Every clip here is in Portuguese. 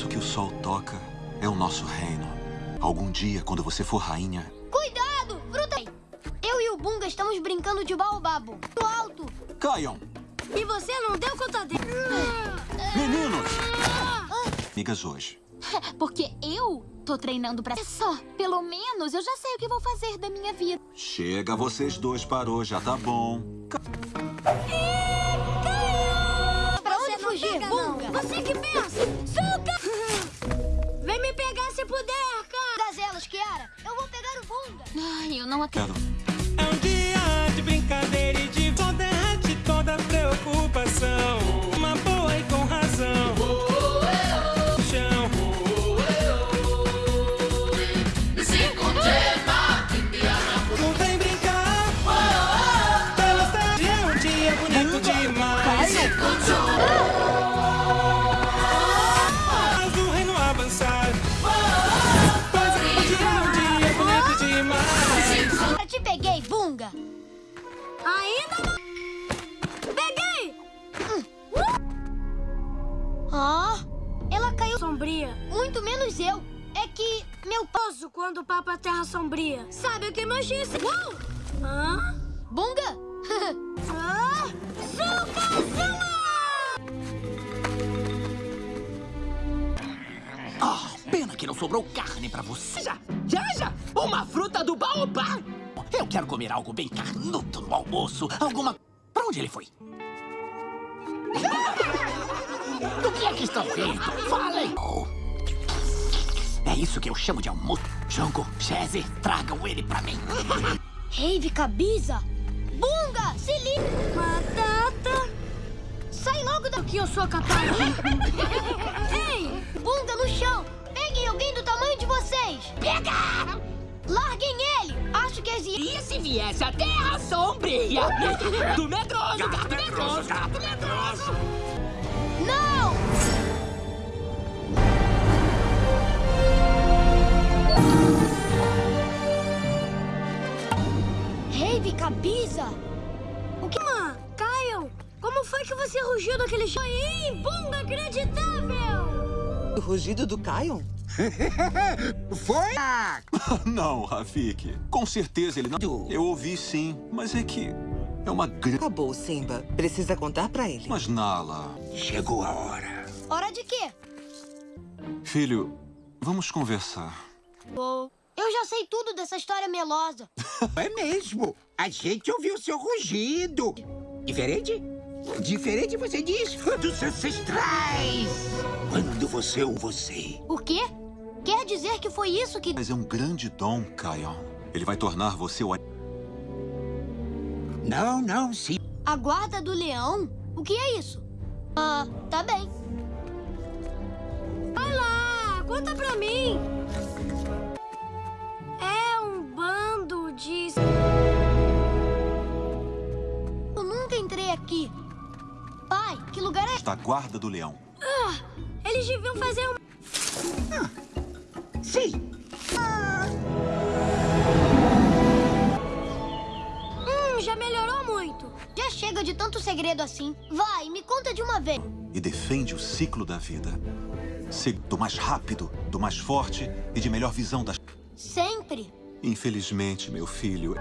isso que o sol toca é o nosso reino. Algum dia, quando você for rainha... Cuidado! Fruta! Eu e o Bunga estamos brincando de baobabo. No alto! Caiam! E você não deu conta dele. Meninos! Amigas hoje. Porque eu tô treinando pra... Só, pelo menos eu já sei o que vou fazer da minha vida. Chega, vocês dois parou, já tá bom. Pra onde fugir, Bunga? Você que pensa! Suca! Vem me pegar se puder, cara! Das elas, Kiara. Eu vou pegar o Bunga. Ai, eu não acredito. É um dia de brincadeira e de derrete toda preocupação. Posso quando o Papa Terra Sombria. Sabe o que mais disse? Uou! Hã? Bunga? Ah! Suca, Zuma! Ah, pena que não sobrou carne pra você. Já, já, já! Uma fruta do baobá! Eu quero comer algo bem carnudo no almoço. Alguma... Pra onde ele foi? Do que é que estão rindo? Falem! Oh. É isso que eu chamo de almoço. Jango, Chese, tragam ele pra mim. Rave Cabiza. Bunga, se liga. Batata! Sai logo O da... que eu sou capaz. Ei! Bunga no chão. Peguem alguém do tamanho de vocês. Pega! Larguem ele. Acho que as... E se viesse a Terra Sombria? Do medroso, gato medroso, gato medroso! Não! Rave Cabiza. O que... Mãe, Caio, como foi que você rugiu daquele jeito? Bunga inacreditável! O rugido do Kion? Foi? Não, Rafik. Com certeza ele não... Eu ouvi sim, mas é que... É uma grande... Acabou, Simba. Precisa contar pra ele. Mas, Nala... Chegou a hora. Hora de quê? Filho, vamos conversar. Eu já sei tudo dessa história melosa. É mesmo. A gente ouviu seu rugido. Diferente? Diferente, você diz? Dos ancestrais. Quando você ou você. O quê? Quer dizer que foi isso que... Mas é um grande dom, Kion. Ele vai tornar você o... Não, não, sim. A guarda do leão? O que é isso? Ah, tá bem. Vai lá, conta pra mim! De... Eu nunca entrei aqui. Pai, que lugar é... Da guarda do leão. Ah, eles deviam fazer um... Sim. Hum, já melhorou muito. Já chega de tanto segredo assim. Vai, me conta de uma vez. E defende o ciclo da vida. Se- Do mais rápido, do mais forte e de melhor visão das... Sempre. Infelizmente, meu filho...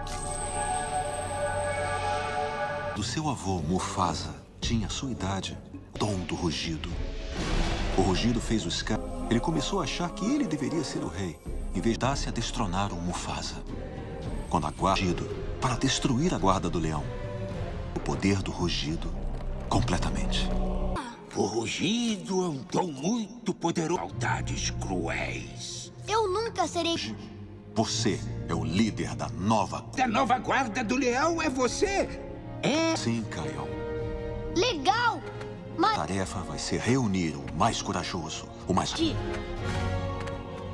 Do seu avô, Mufasa, tinha a sua idade. Dom do rugido. O rugido fez o Scar... Ele começou a achar que ele deveria ser o rei, em vez de dar-se a destronar o Mufasa. Quando a guarda... Para destruir a guarda do leão. O poder do rugido, completamente. O rugido é um dom muito poderoso. Maldades cruéis. Eu nunca serei... Você é o líder da nova... Da nova guarda do leão é você? É. Sim, Kion. Legal! Mas... A tarefa vai ser reunir o mais corajoso, o mais... Ti.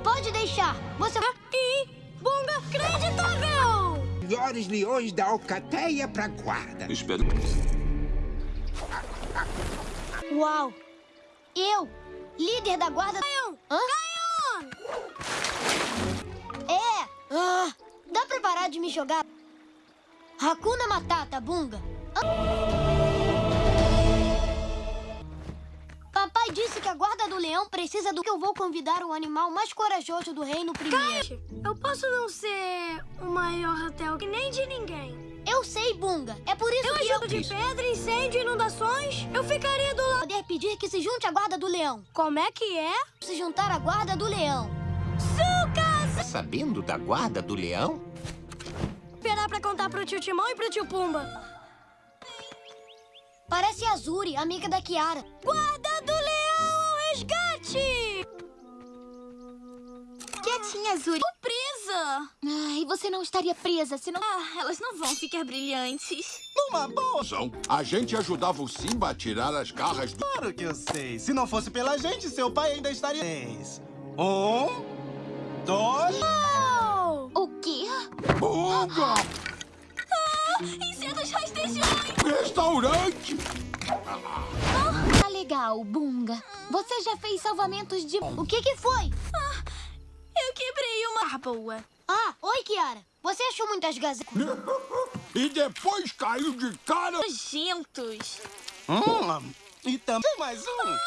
Pode deixar. Você... Ih, bunga acreditável! Melhores leões da alcateia pra guarda. Espero... Uau! Eu, líder da guarda... Caion! Hã? É! Ah, dá pra parar de me jogar? Hakuna Matata, Bunga. Ah. Papai pai disse que a guarda do leão precisa do que eu vou convidar o animal mais corajoso do reino primeiro. Eu posso não ser o maior hotel que nem de ninguém. Eu sei, Bunga. É por isso Eu que eu ajudo de pedra, incêndio, inundações. Eu ficaria do lado. poder pedir que se junte à guarda do leão. Como é que é? Se juntar à guarda do leão. Tá sabendo da guarda do leão? Esperar pra contar pro tio Timão e pro tio Pumba. Parece a Azuri, amiga da Kiara. Guarda do leão ao resgate! Quietinha, Azuri. Presa! Ai, você não estaria presa se não... Ah, elas não vão ficar brilhantes. Numa boa. A gente ajudava o Simba a tirar as garras do... Claro que eu sei. Se não fosse pela gente, seu pai ainda estaria... Um, dois... O quê? Bunga! Insetos rastejões! Restaurante! Tá legal, Bunga. Você já fez salvamentos de... O que que foi? Eu quebrei uma... Ah, boa. Ah, oi, Kiara. Você achou muitas gazetas? E depois caiu de cara... Nojentos. Hum, e também mais um.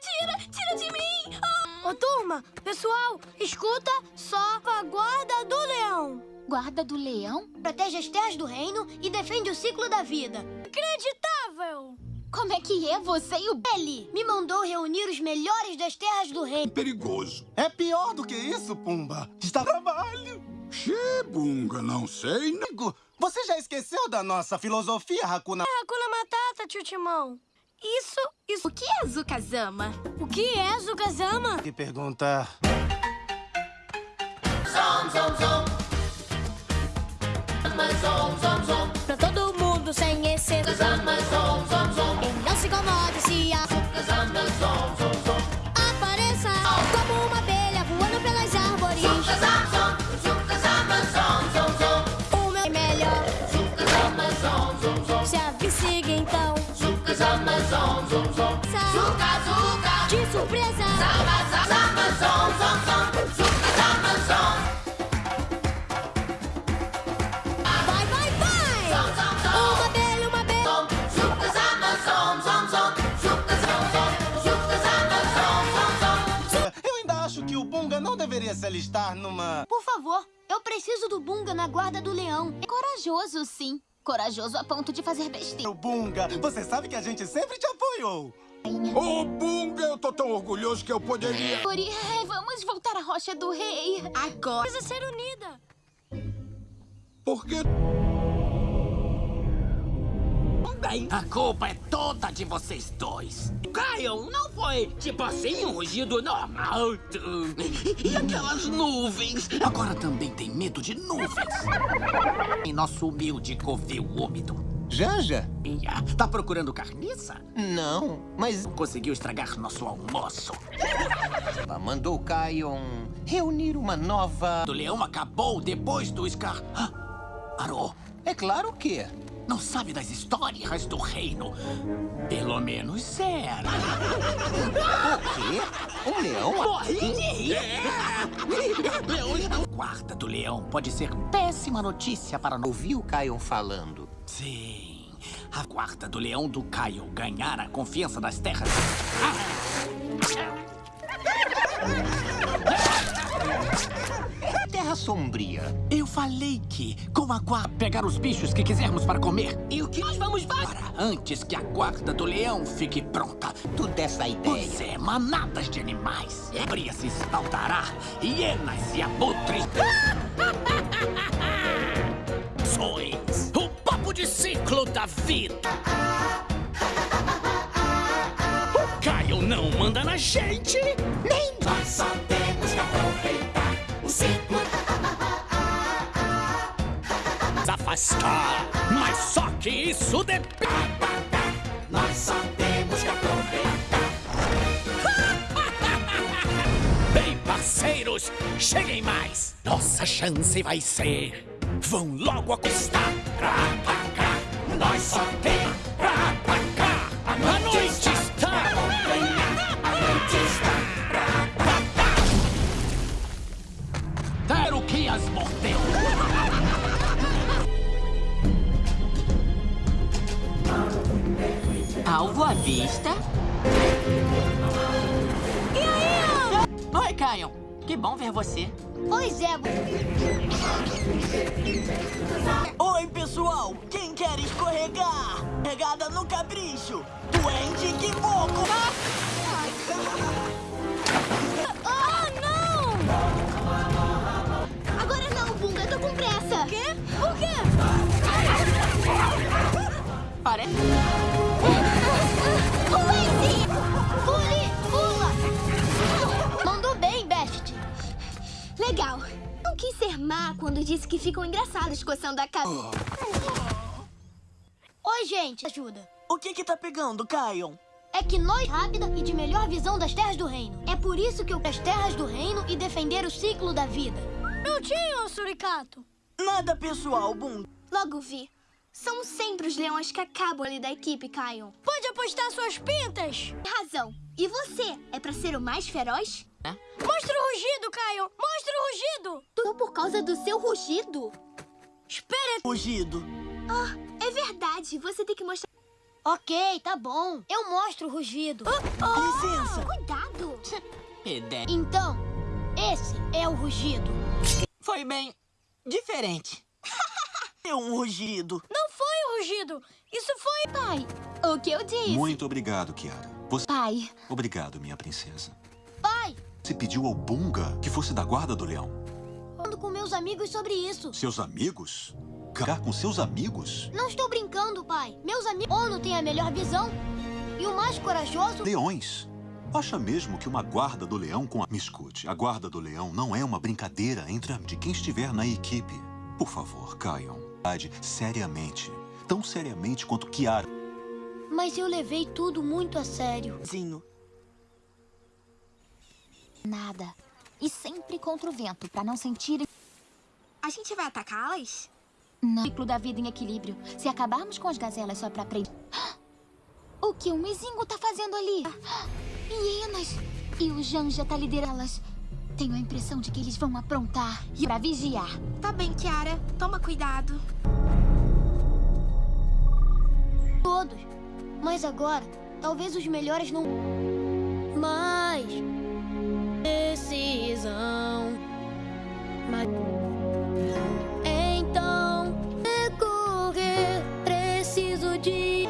Tira, tira de mim! Ah, Ô, turma, pessoal, escuta só a guarda do leão. Guarda do leão? Protege as terras do reino e defende o ciclo da vida. Acreditável! Como é que é você e o... Ele me mandou reunir os melhores das terras do reino. Perigoso. É pior do que isso, Pumba. Está trabalho. Xê, Bunga, não sei. Amigo, Você já esqueceu da nossa filosofia, Hakuna? Hakuna Matata, tio Timão. Isso, isso. o que é Zukazama? O que é Zukazama? Que pergunta... Pra todo mundo sem exceção. E não se incomode se a apareça como uma abelha voando pelas árvores. O Sa- De surpresa. Vai, vai, vai! Uma abelha, uma abelha. Eu ainda acho que o Bunga não deveria se alistar numa... Por favor, eu preciso do Bunga na guarda do leão. É corajoso, sim. Corajoso a ponto de fazer besteira. O Bunga, você sabe que a gente sempre te apoiou. Ô, Bunga, eu tô tão orgulhoso que eu poderia... Ori, vamos voltar à Rocha do Rei. Agora. Precisa ser unida. Porque... Bem, a culpa é toda de vocês dois. Caio, não foi tipo assim um rugido normal. E aquelas nuvens? Agora também tem medo de nuvens. Em nosso humilde covil úmido. Janja? Ia, Tá procurando carniça? Não, mas Conseguiu estragar nosso almoço. ela mandou o Kion reunir uma nova... O leão acabou depois do Scar. Ah, Parou. É claro que... Não sabe das histórias do reino. Pelo menos era. O quê? Um leão? Morri! Leões não. Guarda do leão pode ser péssima notícia para nós. Ouvi o Kion falando. Sim. A guarda do leão do Caio ganhar a confiança das terras. Terra Sombria. Eu falei que, com a guarda, pegar os bichos que quisermos para comer. E o que nós vamos para antes que a guarda do leão fique pronta. Tu dessa ideia. Pois é, manadas de animais. Bria se espaldará, hienas e abutres. Sois o papo de ciclo da vida. O Caio não manda na gente, nem nós só temos que aproveitar o ciclo. Afastar, mas só que isso depende. Nós só temos que aproveitar. Bem, parceiros, cheguem mais. Nossa chance vai ser. Vão logo acostar pra. Nós só temos pra atacar. A noite está. A noite está pra atacar. Quero que as mordeu. Alvo à vista. Caio, que bom ver você. Oi, Zebo. Oi, pessoal! Quem quer escorregar? Regada no capricho! Duende Kimoco! Ah, não! Agora não, Bunga, eu tô com pressa. Quê? Por quê? Parece... Pule! Pula! Mandou bem, Best. Legal. Quis ser má quando disse que ficam engraçados coçando a cabeça. Oi, gente. Ajuda. O que que tá pegando, Caio? É que nós rápida e de melhor visão das terras do reino. É por isso que eu as terras do reino e defender o ciclo da vida. Não tinha, Suricato. Nada pessoal, Bum. Logo vi. São sempre os leões que acabam ali da equipe, Caio. Pode apostar suas pintas. Tem razão. E você? É pra ser o mais feroz? Mostra o rugido, Caio. Mostra o rugido. Tudo por causa do seu rugido? Espera. Rugido. Ah, é verdade. Você tem que mostrar... Ok, tá bom. Eu mostro o rugido. Licença. Cuidado. Ideia. Então, esse é o rugido. Foi bem diferente. É um rugido. Não foi o rugido. Isso foi... Pai, o que eu disse? Muito obrigado, Kiara. Você... Pai. Obrigado, minha princesa. Pai! Você pediu ao Bunga que fosse da guarda do leão. Falando com meus amigos sobre isso. Seus amigos? Ficar com seus amigos? Não estou brincando, pai. Meus amigos... Ono tem a melhor visão. E o mais corajoso... Leões. Acha mesmo que uma guarda do leão com a... Me escute, a guarda do leão não é uma brincadeira entre a... de quem estiver na equipe. Por favor, caiam. Seriamente. Tão seriamente quanto Kiara. Mas eu levei tudo muito a sério. Zinho. Nada. E sempre contra o vento, pra não sentirem... A gente vai atacá-las? Não. Ciclo da vida em equilíbrio. Se acabarmos com as gazelas só pra aprender... O que o Mizingo tá fazendo ali? Hienas! E o Janja tá liderando-las. Tenho a impressão de que eles vão aprontar e pra vigiar. Tá bem, Kiara. Toma cuidado. Todos. Mas agora, talvez os melhores não... Mas... Decisão... Mas... Então... Recorrer... Preciso de...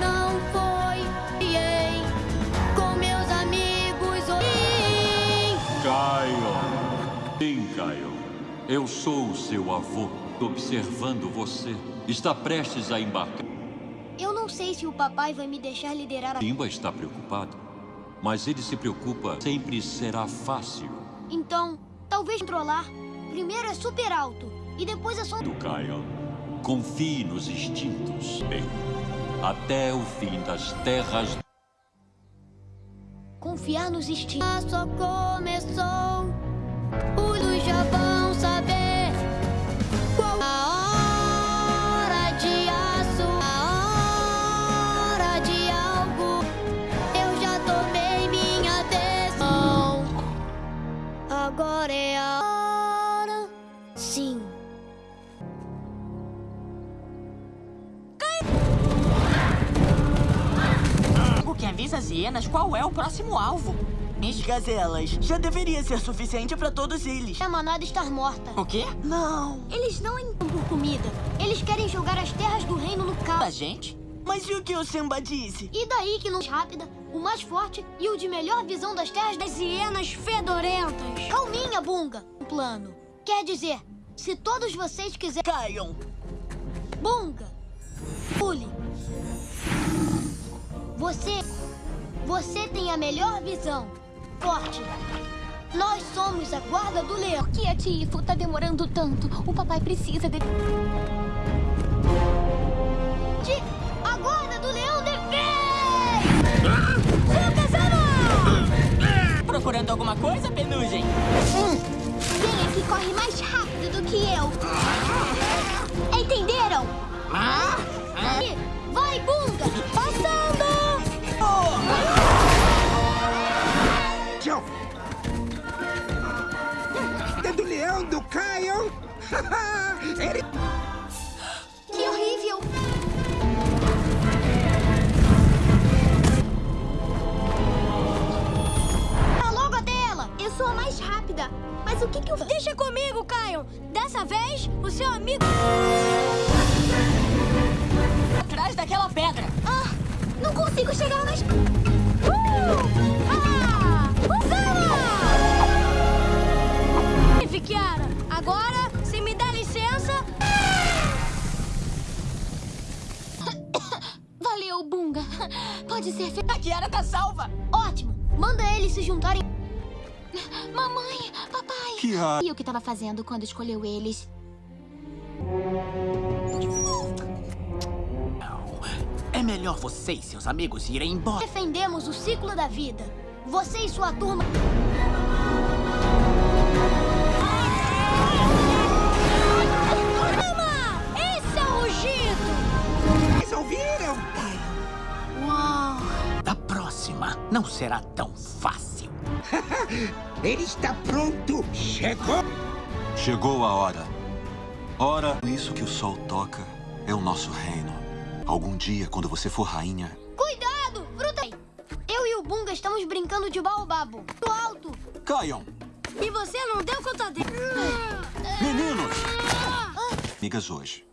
Não foi... Ei, com meus amigos... Oi... Caio. Sim, Caio. Eu sou o seu avô, observando você. Está prestes a embarcar. Eu não sei se o papai vai me deixar liderar a... Simba está preocupado, mas ele se preocupa. Sempre será fácil. Então, talvez controlar. Primeiro é super alto, e depois é só... Do Caio. Confie nos instintos. Bem, até o fim das terras. Confiar nos instintos. Só começou. Os já vão avisa as hienas qual é o próximo alvo. As gazelas. Já deveria ser suficiente pra todos eles. A manada estar morta. O quê? Não. Eles não entram por comida. Eles querem jogar as terras do reino no caos. A gente? Mas e o que o Simba disse? E daí que não rápida, o mais forte e o de melhor visão das terras das hienas fedorentas. Calminha, Bunga. Um plano. Quer dizer, se todos vocês quiserem... Caiam. Bunga. Pule. Você... Você tem a melhor visão. Forte. Nós somos a guarda do leão. Por que a Tifo tá demorando tanto? O papai precisa de... De... A guarda do leão defende! Procurando alguma coisa, Penugem? Quem é que corre mais rápido do que eu? Entenderam? Vai, Bunga! Passando! Tchau. Caio. Ele... Que horrível! Tá logo até dúvida. Mas o que que eu... Deixa comigo, Caio. Dessa vez, o seu amigo... Atrás daquela pedra. Ah, não consigo chegar mais... Uh! Ah! Usala! Kiara, Bunga. Pode ser... fe- A Kiara tá salva. Ótimo. Manda eles se juntarem. Mamãe, papai. Kiara. E o que tava fazendo quando escolheu eles? É melhor você e seus amigos irem embora. Defendemos o ciclo da vida. Você e sua turma... Mama, esse é o rugido! Vocês ouviram? Não será tão fácil. Ele está pronto. Chegou. Chegou a hora. Ora, isso que o sol toca é o nosso reino. Algum dia, quando você for rainha, Cuidado! Fruta... Eu e o Bunga estamos brincando de baobabo. Do alto. caiam! E você não deu conta dele. Meninos! Amigas hoje.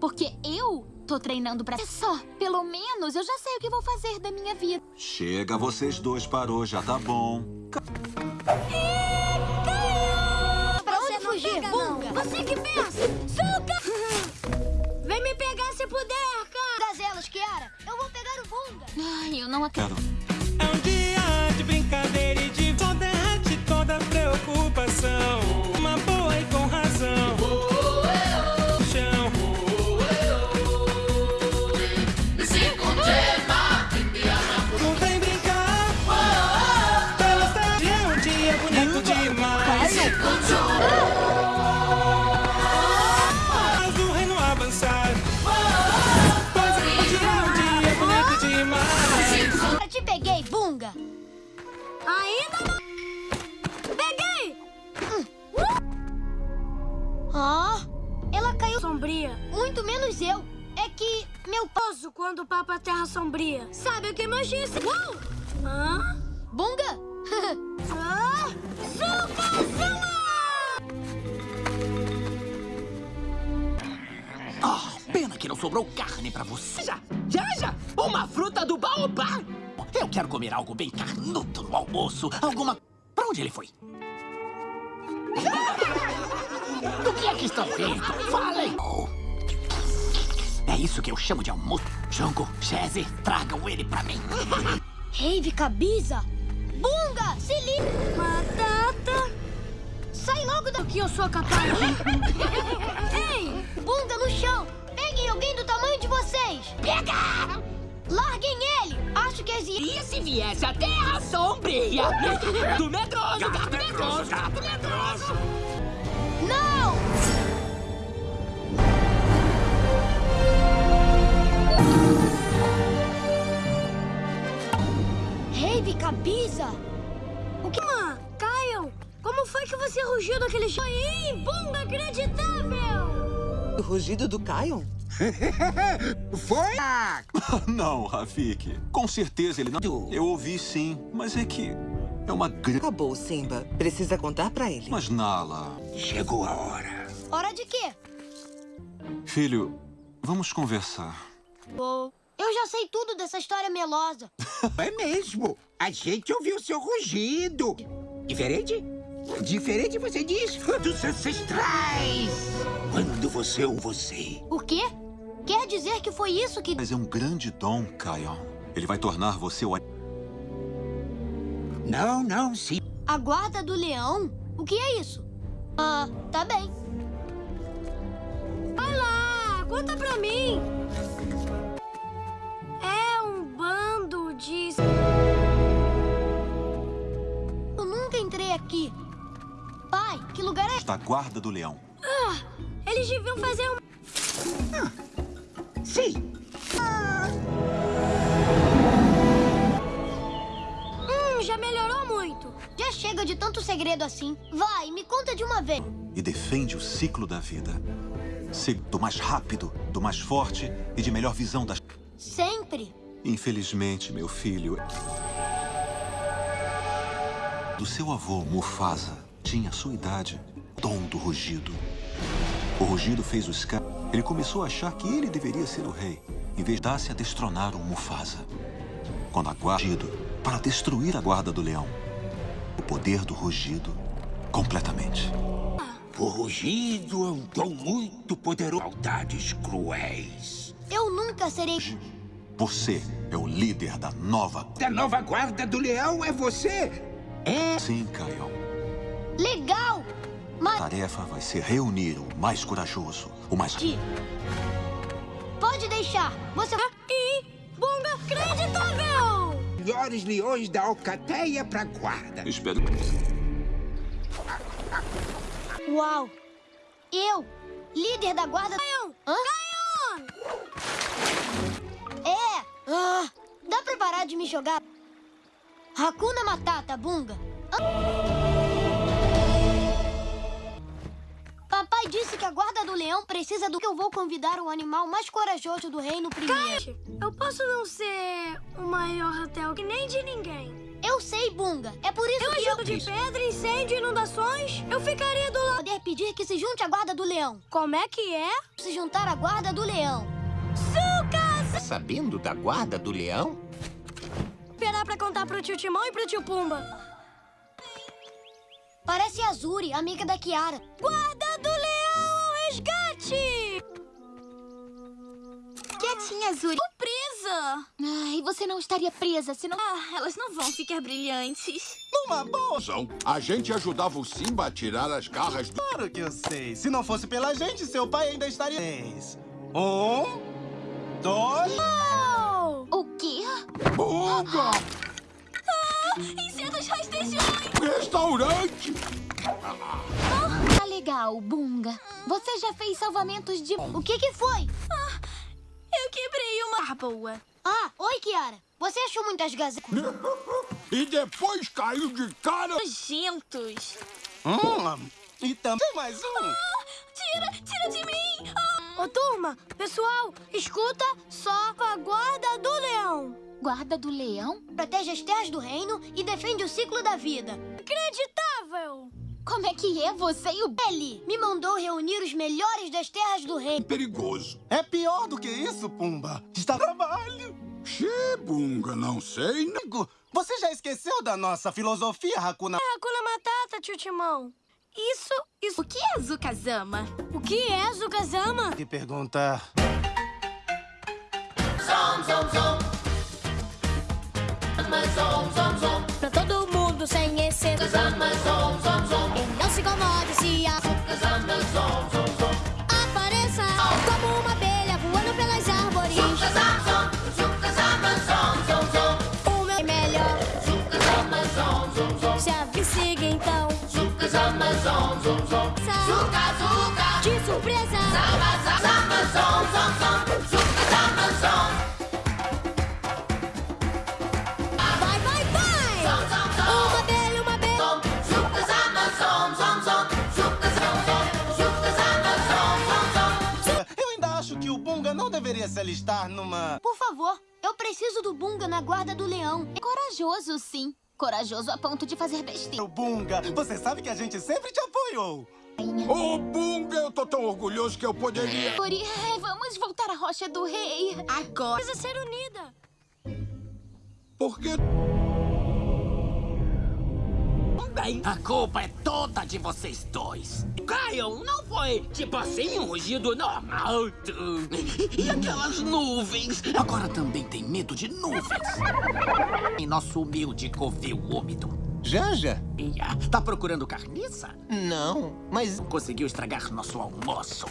Porque eu tô treinando pra... É só, pelo menos eu já sei o que vou fazer da minha vida. Chega, vocês dois parou, já tá bom. Pra Você onde fugir. Bunga? Você que pensa! Suca! Vem me pegar se puder, cara! Gazelas, Kiara. Eu vou pegar o Bunga. Ai, eu não acredito. Quero. É um dia de brincadeira e de derrete toda preocupação. Menos eu. É que meu. Posso quando o Papa Terra Sombria. Sabe o que mais disse? Uau! Hã? Bunga? Ah! Sucazuma! Ah, pena que não sobrou carne pra você. Já, já, já! Uma fruta do baobá! Eu quero comer algo bem carnudo no almoço. Alguma... Pra onde ele foi? Do que é que estão rindo? Falem! É isso que eu chamo de almoço. Jongo, Chese, tragam ele pra mim. Rave Cabiza. Bunga, se liga. Batata! Sai logo que eu sou capaz de... Ei! Bunga no chão. Peguem alguém do tamanho de vocês. Pega! Larguem ele. Acho que as... E se viesse a Terra Sombria? Do medroso, gato medroso, gato medroso. Não! Rave Cabiza. O que... Mãe, Caio, como foi que você rugiu daquele jeito? Foi inacreditável! O rugido do Kion? Foi? Ah, Não, Rafik. Com certeza ele não. Eu ouvi sim, mas é que. É uma grande. Acabou, Simba. Precisa contar pra ele. Mas, Nala. chegou a hora. Hora de quê? Filho, vamos conversar. Oh, eu já sei tudo dessa história melosa. É mesmo. A gente ouviu seu rugido. Diferente? Diferente, você diz? Dos ancestrais. Quando você ou você. O quê? Quer dizer que foi isso que... Mas é um grande dom, Kion. Ele vai tornar você o. Não, não, sim. A guarda do leão? O que é isso? Ah, tá bem. Vai lá, conta pra mim! Bando de... Eu nunca entrei aqui. Pai, que lugar é... Da guarda do leão. Ah, eles deviam fazer um... Sim. Hum, já melhorou muito. Já chega de tanto segredo assim. Vai, me conta de uma vez. E defende o ciclo da vida. Ser do mais rápido, do mais forte e de melhor visão das. Sempre. Infelizmente, meu filho. Do seu avô, Mufasa, tinha a sua idade, dom do rugido. O rugido fez o Scar. Ele começou a achar que ele deveria ser o rei, em vez de dar-se a destronar o Mufasa. Quando a guarda para destruir a guarda do leão. O poder do rugido completamente. O rugido é um dom muito poderoso. Maldades cruéis. Eu nunca serei... Você é o líder da nova... Da nova guarda do leão é você? É? Sim, Caio. Legal! Mas... A tarefa vai ser reunir o mais corajoso, o mais... Pode deixar. Você... E... Bunga creditável! Melhores leões da alcateia pra guarda. Espero... Uau! Eu, líder da guarda... Caion! Hã? Caion! É! Ah, dá pra parar de me jogar? Hakuna Matata, Bunga. Papai disse que a guarda do leão precisa do que eu vou convidar o animal mais corajoso do reino primeiro. Eu posso não ser o maior hotel que nem de ninguém. Eu sei, Bunga. É por isso eu que eu... ajudo de pedra, incêndio, inundações. Eu ficaria do lado... Poder pedir que se junte à guarda do leão. Como é que é? Se juntar à guarda do leão. Suca! Tá sabendo da guarda do leão? Esperar pra contar pro tio Timão e pro tio Pumba. Parece a Azuri, amiga da Kiara. Guarda do leão ao resgate! Quietinha, Azuri. Presa! Ai, você não estaria presa, senão... Ah, elas não vão ficar brilhantes. Numa boa! A gente ajudava o Simba a tirar as garras do... Claro que eu sei. Se não fosse pela gente, seu pai ainda estaria... Um... Dois... Oh! O quê? Bunga! Ah, insetos rastejões! Restaurante! Tá legal, Bunga. Você já fez salvamentos de... O que que foi? Ah, eu quebrei uma... Ah, boa. Ah, oi, Kiara. Você achou muitas gazetas? e depois caiu de cara... Nojentos. Hum, e também mais um. Ah, tira, tira de mim! Ah. Ô, turma, pessoal, escuta só a guarda do leão. Guarda do leão? Protege as terras do reino e defende o ciclo da vida. Acreditável! Como é que é você e o... Ele me mandou reunir os melhores das terras do reino. Perigoso. É pior do que isso, Pumba. Está trabalho. Xê, Bunga, não sei. Amigo, você já esqueceu da nossa filosofia, Hakuna... É Hakuna Matata, tio Timão. Isso, isso... O que é Zukazama? O que é Zukazama? Que pergunta... Zom, zom, zom. Zom, zom, zom. Pra todo mundo sem exceção. Zama, zom, zom, zom. E não se incomode se a... Zama, zom, zom, zom. Apareça como uma abelha voando pelas árvores. Zukazama, zom. Zukazama, zom, zom, zom. O meu é melhor. Zukazama, zom, zom, zom. Se avicigue então. Zukazama, zom, zom, zom. Zuka, zuka. De surpresa. Zama, zama, zom, zom, zom. Zukazama, zom. Vai, vai, vai! Zom, zom, zom. Uma abelha, uma abelha. Zom. Zukazama, zom, zom, zom. Zukazama, zom. Zom, zom, zom. Eu ainda acho que o Bunga não deveria se alistar numa... Por favor, eu preciso do Bunga na guarda do leão. É corajoso, sim. Corajoso a ponto de fazer besteira. O Bunga, você sabe que a gente sempre te apoiou. Ô, oh, Bunga, eu tô tão orgulhoso que eu poderia... Ori, vamos voltar à Rocha do Rei. Agora. Precisa ser unida. Por quê? Bem, a culpa é toda de vocês dois. Caio, não foi tipo assim um rugido normal. E aquelas nuvens? Agora também tem medo de nuvens. Em nosso humilde covil úmido. Janja? Ia, tá procurando carniça? Não, mas... Conseguiu estragar nosso almoço.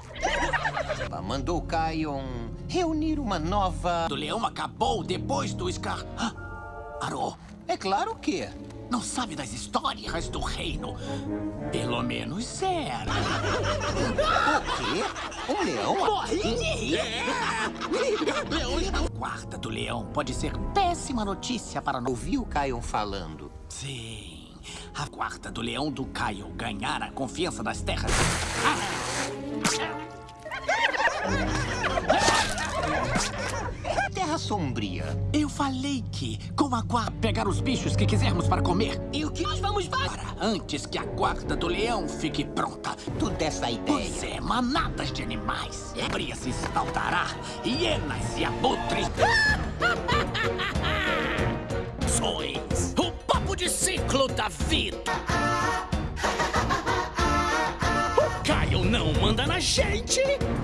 Mandou o Kion reunir uma nova... O leão acabou depois do Scar... Parou. É claro que... Não sabe das histórias do reino. Pelo menos era. O quê? Um leão? Morri. É. Leões não... Guarda do leão pode ser péssima notícia para... Ouvi o Kion falando. Sim. A guarda do leão do Caio ganhar a confiança das terras. Ah. Terra Terra Sombria? Eu falei que, com a guarda, pegar os bichos que quisermos para comer. E o que nós vamos para antes que a guarda do leão fique pronta. Tu dessa ideia. Pois é, manadas de animais. Ébria se saltará, hienas e abutres. Sois o papo de ciclo da vida. O Caio não manda na gente,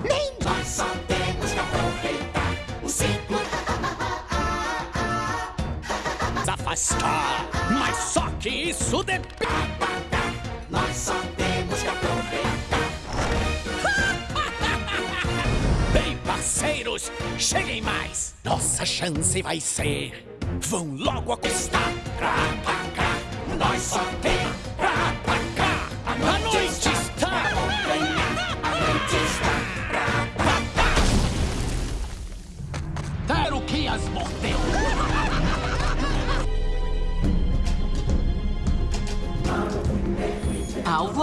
nem Nós só afastar. Mas só que isso depende. Nós só temos que aproveitar. Bem, parceiros, cheguem mais. Nossa chance vai ser. Vão logo acostar. Pra. Nós só tem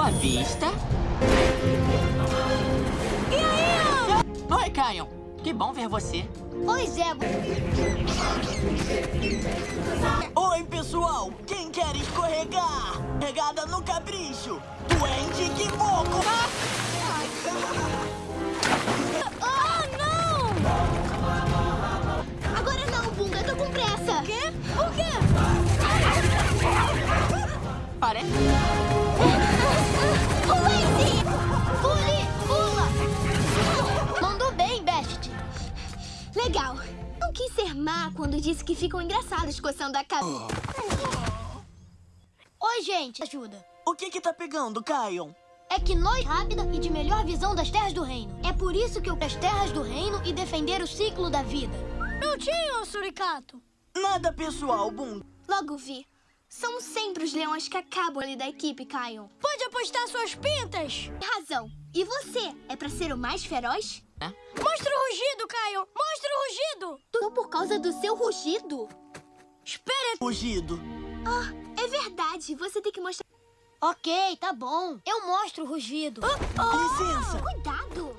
À vista. E aí? Oi, Caio. Que bom ver você. Oi, Zebo. Oi, pessoal. Quem quer escorregar? Pegada no capricho. Duende que moco. Ah, não! Agora não, Bunga, eu tô com pressa. Quê? O quê? Parece... Legal. Não quis ser má quando disse que ficam engraçados coçando a cabeça. Oi, gente. Ajuda. O que que tá pegando, Caio? É que nós rápida e de melhor visão das terras do reino. É por isso que eu as terras do reino e defender o ciclo da vida. Não tinha, Suricato. Nada pessoal, Bum. Logo vi. São sempre os leões que acabam ali da equipe, Caio. Pode apostar suas pintas. Razão. E você? É pra ser o mais feroz? Mostra o rugido, Caio. Mostra o rugido. Tudo por causa do seu rugido. Espera. Rugido. Ah, é verdade. Você tem que mostrar... Ok, tá bom. Eu mostro o rugido. Licença. Cuidado.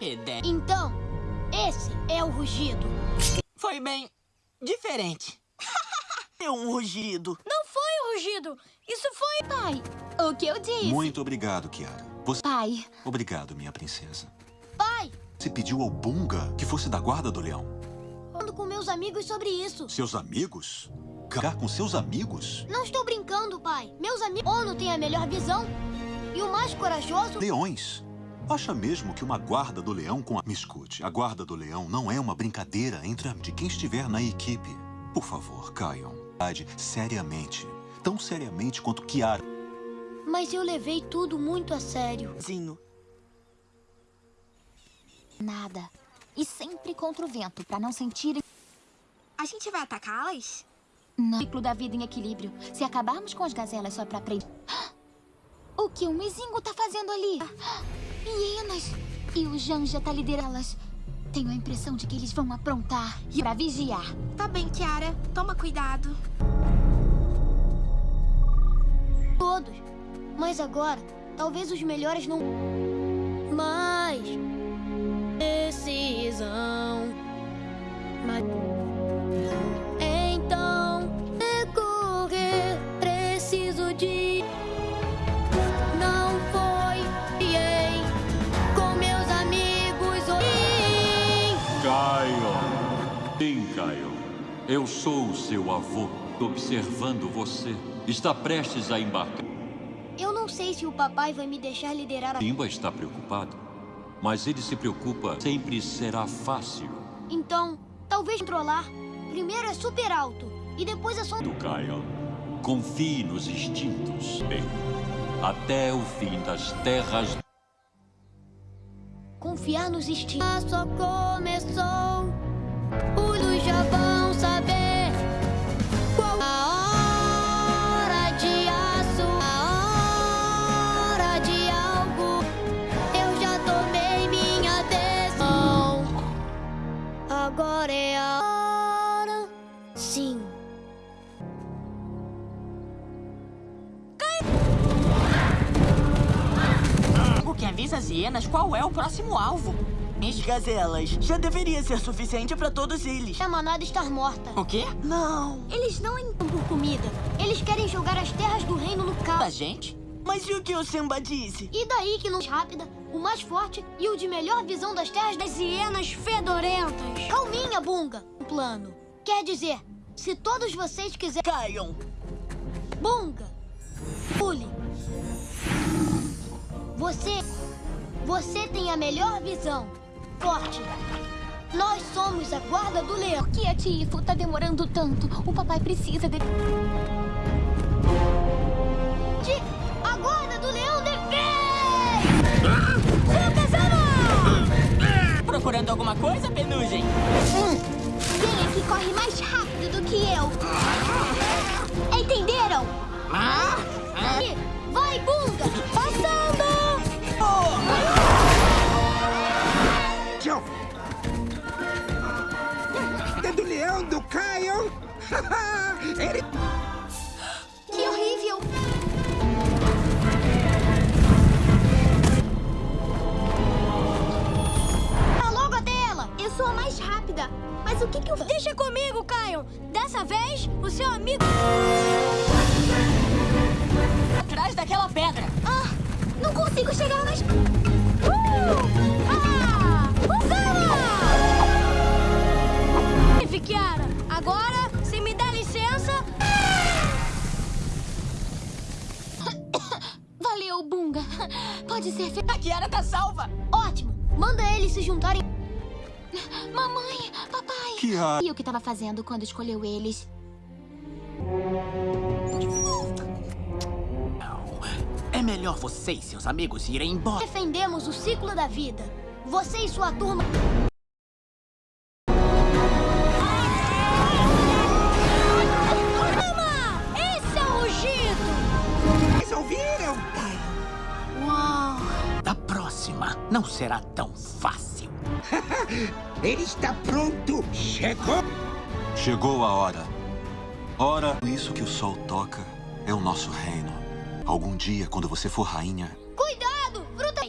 Ideia. Então, esse é o rugido. Foi bem diferente. É um rugido. Não foi o rugido. Isso foi... Pai, o que eu disse? Muito obrigado, Kiara. Você... Pai. Obrigado, minha princesa. Pai, Você pediu ao Bunga que fosse da guarda do leão. falando com meus amigos sobre isso. Seus amigos? Ficar com seus amigos? Não estou brincando, pai. Meus amigos... Ono tem a melhor visão. E o mais corajoso... Leões. Acha mesmo que uma guarda do leão com a... Me escute, a guarda do leão não é uma brincadeira entre a... de quem estiver na equipe. Por favor, caiam. Seriamente. Tão seriamente quanto Kiara. Mas eu levei tudo muito a sério. Zinho. Nada. E sempre contra o vento, pra não sentir... A gente vai atacá-las? Não. Ciclo da vida em equilíbrio. Se acabarmos com as gazelas só pra aprender... O que o Mizingo tá fazendo ali? Hienas! E o Janja tá liderando-las. Tenho a impressão de que eles vão aprontar e pra vigiar. Tá bem, Kiara. Toma cuidado. Todos. Mas agora, talvez os melhores não... Mas... Decisão... Mas... Então... Recorrer... Preciso de... Não foi... Com meus amigos... Caio. Sim, Caio. Eu sou o seu avô, observando você. Está prestes a embarcar. Eu não sei se o papai vai me deixar liderar a... Simba está preocupado, mas ele se preocupa. Sempre será fácil. Então, talvez controlar. Primeiro é super alto. E depois é só... Do Caio. Confie nos instintos. Bem, até o fim das terras. Confiar nos instintos. Só começou. Luz já vão Agora é a hora. Sim. O que avisa as hienas qual é o próximo alvo. Minhas gazelas. Já deveria ser suficiente pra todos eles. A manada estar morta. O quê? Não. Eles não entram por comida. Eles querem jogar as terras do reino no caos. A gente? Mas e o que o Simba disse? E daí que nos rápida, o mais forte e o de melhor visão das terras das hienas fedorentas. Calminha, Bunga. Um plano. Quer dizer, se todos vocês quiserem... Caiam. Bunga. Pule. Você... Você tem a melhor visão. Forte. Nós somos a guarda do leão. Por que a Tifo tá demorando tanto? O papai precisa. De... Procurando alguma coisa, Penugem? Quem é que corre mais rápido do que eu? Entenderam? Ah? E Vai, Bunga! Passando! Tchau. É do leão do Caio. Ele... rápida. Mas o que que eu... Deixa comigo, Caio! Dessa vez, o seu amigo... Atrás daquela pedra. Ah, não consigo chegar mais... Uh! Ah! Agora, se me der licença... Valeu, Bunga. Pode ser. A Kiara tá salva. Ótimo! Manda eles se juntarem... Mamãe, papai. Kiara. E o que tava fazendo quando escolheu eles? É melhor você e seus amigos irem embora. Defendemos o ciclo da vida. Você e sua turma... Mama! Esse é o rugido! Vocês ouviram? Uau! Da próxima, não será tão fácil. Ele está pronto. Chegou. Chegou a hora. Ora, isso que o sol toca é o nosso reino. Algum dia, quando você for rainha, Cuidado! Fruta!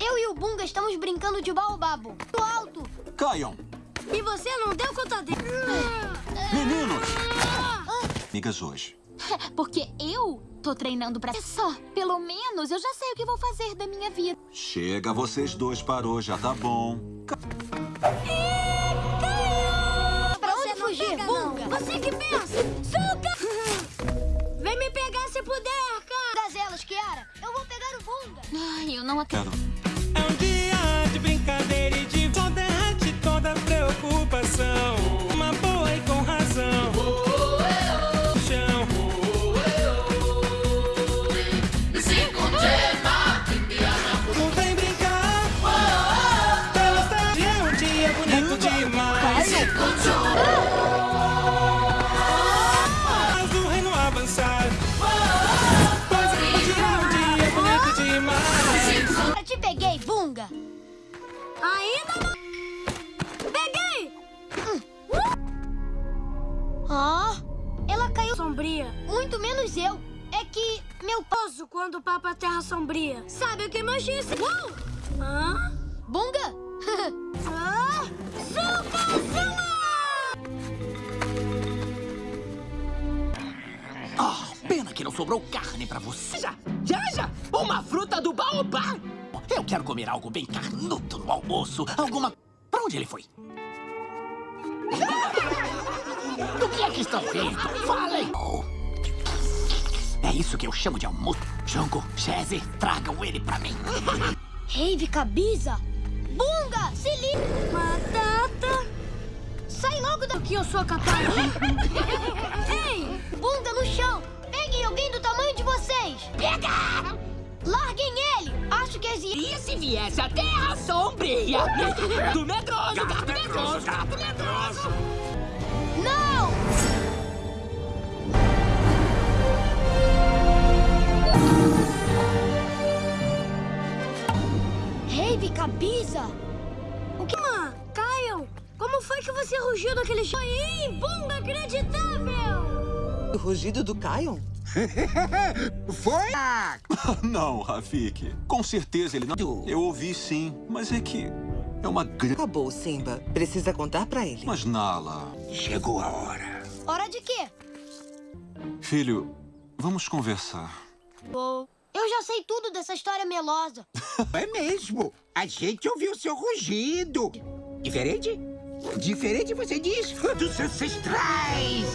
Eu e o Bunga estamos brincando de baobabo. Do alto! caiam! E você não deu conta dele. Meninos! Amigas hoje. Porque eu tô treinando pra... Só, pelo menos eu já sei o que vou fazer da minha vida. Chega, vocês dois parou, já tá bom. Pra onde fugir, Bunga? Você que pensa! Suca! Vem me pegar se puder, cara! Gazelas, Kiara! Eu vou pegar o Bunga! Ai, eu não acredito. Quero. É um dia Cabiza! Bunga, se liga! Batata! Sai logo daqui, eu sou capaz! Ei! Bunga no chão! Peguem alguém do tamanho de vocês! Pega! Larguem ele! Acho que existe... E se viesse a Terra Sombria? Do medroso, gato medroso, gato medroso! Não! Cabiza! O que... Mã, Caio, como foi que você rugiu daquele chão? Ih, bunga inacreditável! O rugido do Kion? Foi? Não, Rafik. Com certeza ele não. Eu ouvi sim, mas é que É uma grande... Acabou, Simba. Precisa contar pra ele. Mas, Nala... Chegou a hora. Hora de quê? Filho, vamos conversar. Eu já sei tudo dessa história melosa. É mesmo. A gente ouviu seu rugido. Diferente? Diferente, você diz, dos ancestrais.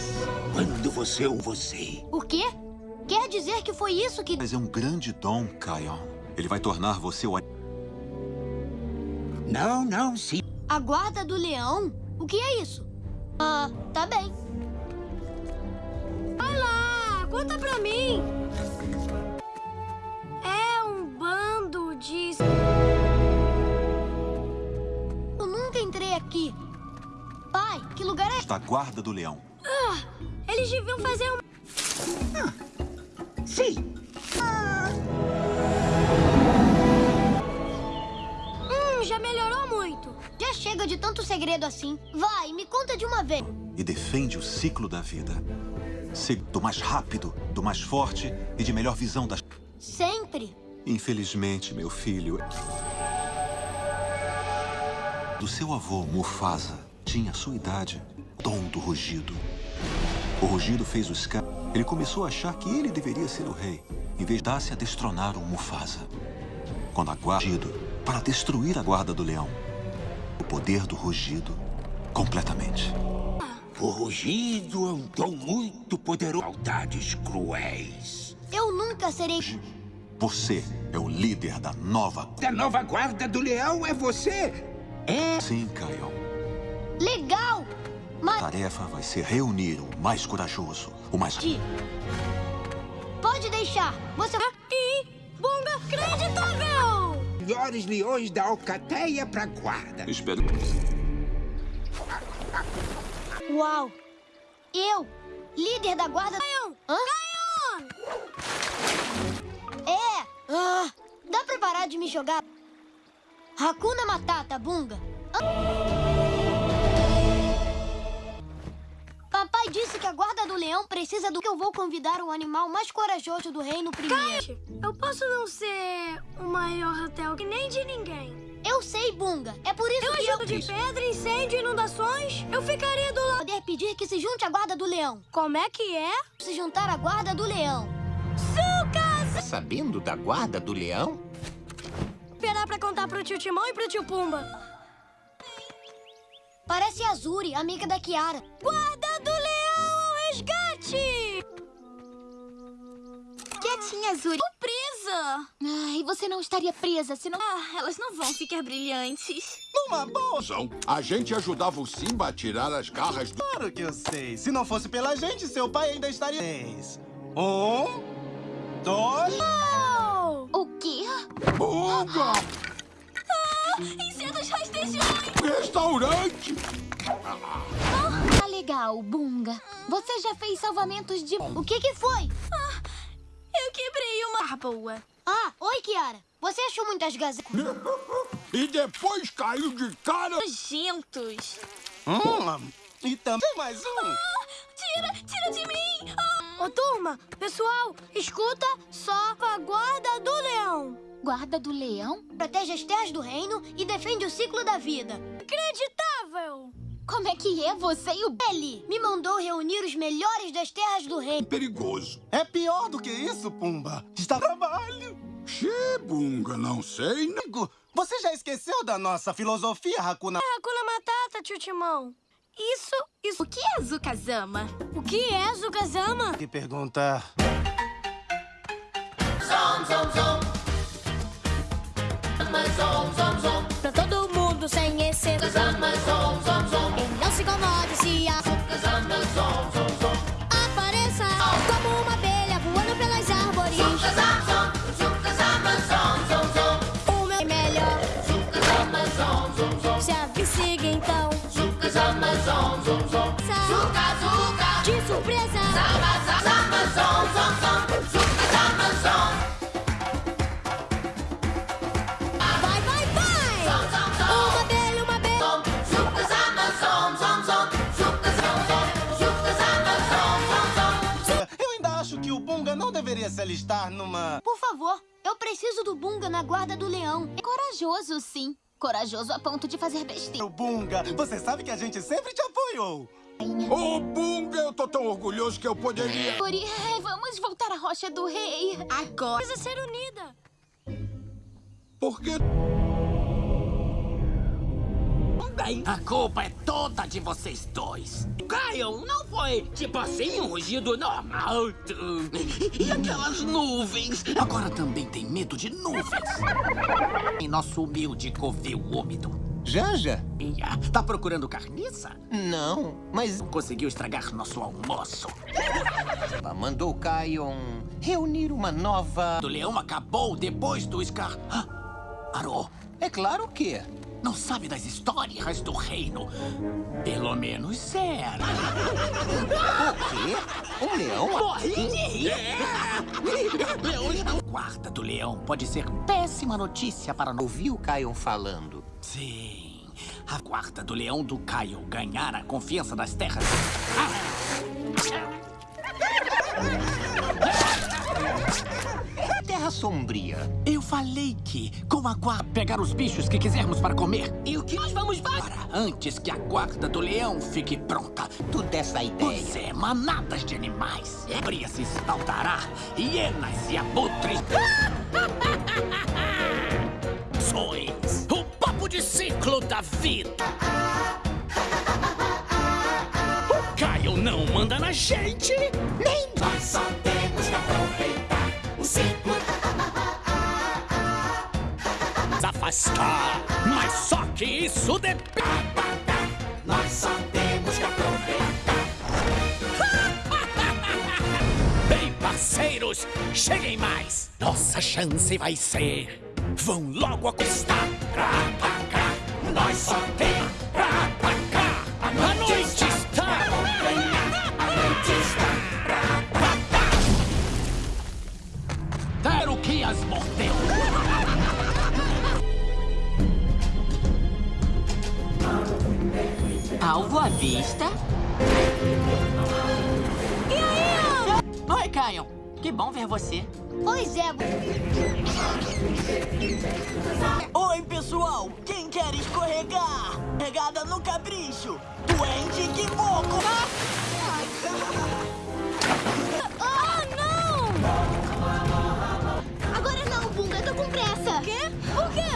Quando você ou você. O quê? Quer dizer que foi isso que... Mas é um grande dom, Kion. Ele vai tornar você o... Não, não, sim. A guarda do leão? O que é isso? Ah, tá bem. Vai lá, conta pra mim. Da guarda do leão. Ah, eles deviam fazer um... Sim. Hum, já melhorou muito. Já chega de tanto segredo assim. Vai, me conta de uma vez. E defende o ciclo da vida. Ser do mais rápido, do mais forte e de melhor visão das... Sempre. Infelizmente, meu filho... Do seu avô, Mufasa, tinha a sua idade, dom do rugido. O rugido fez o Scar... Ele começou a achar que ele deveria ser o rei, em vez de dar-se a destronar o Mufasa. Quando a guarda... Para destruir a guarda do leão. O poder do rugido, completamente. O rugido é um dom muito poderoso. Maldades cruéis. Eu nunca serei... Você é o líder da nova... Da nova guarda do leão é você? É? Sim, Kion. Legal! Mas... A tarefa vai ser reunir o mais corajoso, o mais... Pode deixar. Você... E... Bunga acreditável! Melhores leões da alcateia pra guarda. Espero... Uau! Eu, líder da guarda... Caion! Hã? É! Ah, dá pra parar de me jogar? Hakuna Matata, Bunga. Papai disse que a guarda do leão precisa do que eu vou convidar o animal mais corajoso do reino primeiro. eu posso não ser o maior hotel que nem de ninguém. Eu sei, Bunga. É por isso Eu que ajudo de pedra, incêndio inundações. Eu ficaria do lado. Poder pedir que se junte à guarda do leão. Como é que é? Se juntar à guarda do leão. Tá sabendo da guarda do leão? Esperar pra contar pro tio Timão e pro tio Pumba. Parece a Azuri, amiga da Kiara. Guarda do leão ao resgate! Quietinha, Zuri. Tô presa. Ai, você não estaria presa se não... Ah, elas não vão ficar brilhantes. Numa boa. A gente ajudava o Simba a tirar as garras do... Claro que eu sei. Se não fosse pela gente, seu pai ainda estaria... Três. Um... Dois... O quê? Bunga! Ah, insetos rastejões. Restaurante! Tá legal, Bunga. Você já fez salvamentos de... O que que foi? Ah, eu quebrei uma... Ah, boa. Ah, oi, Kiara. Você achou muitas gazetas? e depois caiu de cara... Nojentos. Hum, e também mais um. Ah, tira, tira de mim. Ah. Ô, turma, pessoal, escuta só a guarda do leão. Guarda do leão? Protege as terras do reino e defende o ciclo da vida. Acreditável! Como é que é você e o... Ele me mandou reunir os melhores das terras do reino. Perigoso. É pior do que isso, Pumba. Está trabalho. Xê, Bunga, não sei, não. Amigo, você já esqueceu da nossa filosofia, Hakuna... É Hakuna Matata, tio Timão. Isso, isso... O que é Zukazama? O que é Zukazama? Que pergunta... Zom, zom, zom. Pra todo mundo sem exceção. Não se incomode se a... Zom. Apareça como uma abelha voando pelas árvores. O meu melhor. Zom. Se avicigue então. Zuka. De surpresa. Se alistar numa... Por favor, eu preciso do Bunga na guarda do leão. É corajoso, sim. Corajoso a ponto de fazer besteira. O Bunga, você sabe que a gente sempre te apoiou. Ô, Bunga, eu tô tão orgulhoso que eu poderia... Ori, vamos voltar à Rocha do Rei. Agora precisa ser unida. Por que... Bem, a culpa é toda de vocês dois. Caio, não foi tipo assim um rugido normal. E aquelas nuvens? Agora também tem medo de nuvens. Em nosso humilde covil úmido. Janja? Ia, tá procurando carniça? Não, mas... Conseguiu estragar nosso almoço. Mandou Kion reunir uma nova... O leão acabou depois do Scar... Ah, Arô. É claro que... Não sabe das histórias do reino. Pelo menos era. O quê? Um leão? Morri! Leões não... Guarda do leão pode ser péssima notícia para... Ouviu o Kion falando? Sim. A guarda do leão do Caio ganhar a confiança das terras. Terra Sombria. Eu falei que, com a guarda, pegar os bichos que quisermos para comer. E o que nós vamos para antes que a guarda do leão fique pronta. Tu dessa ideia. Pois é, manadas de animais. Bria se espaldará, hienas e abutres. Sois o papo de ciclo da vida. O Caio não manda na gente, nem Nós só temos que aproveitar o ciclo. Mas só que isso depende. Nós só temos que aproveitar. Bem, parceiros, cheguem mais. Nossa chance vai ser. Vão logo acostar. Pra atacar. Nós só tem pra. A noite está. A noite está Quero que as mordeu. Alvo à vista. E aí, Oi, Caio. Que bom ver você. Pois é. Oi, pessoal. Quem quer escorregar? Pegada no capricho. Duende que moco. Ah, não! Agora não, Bunga, eu tô com pressa. Quê? Por quê?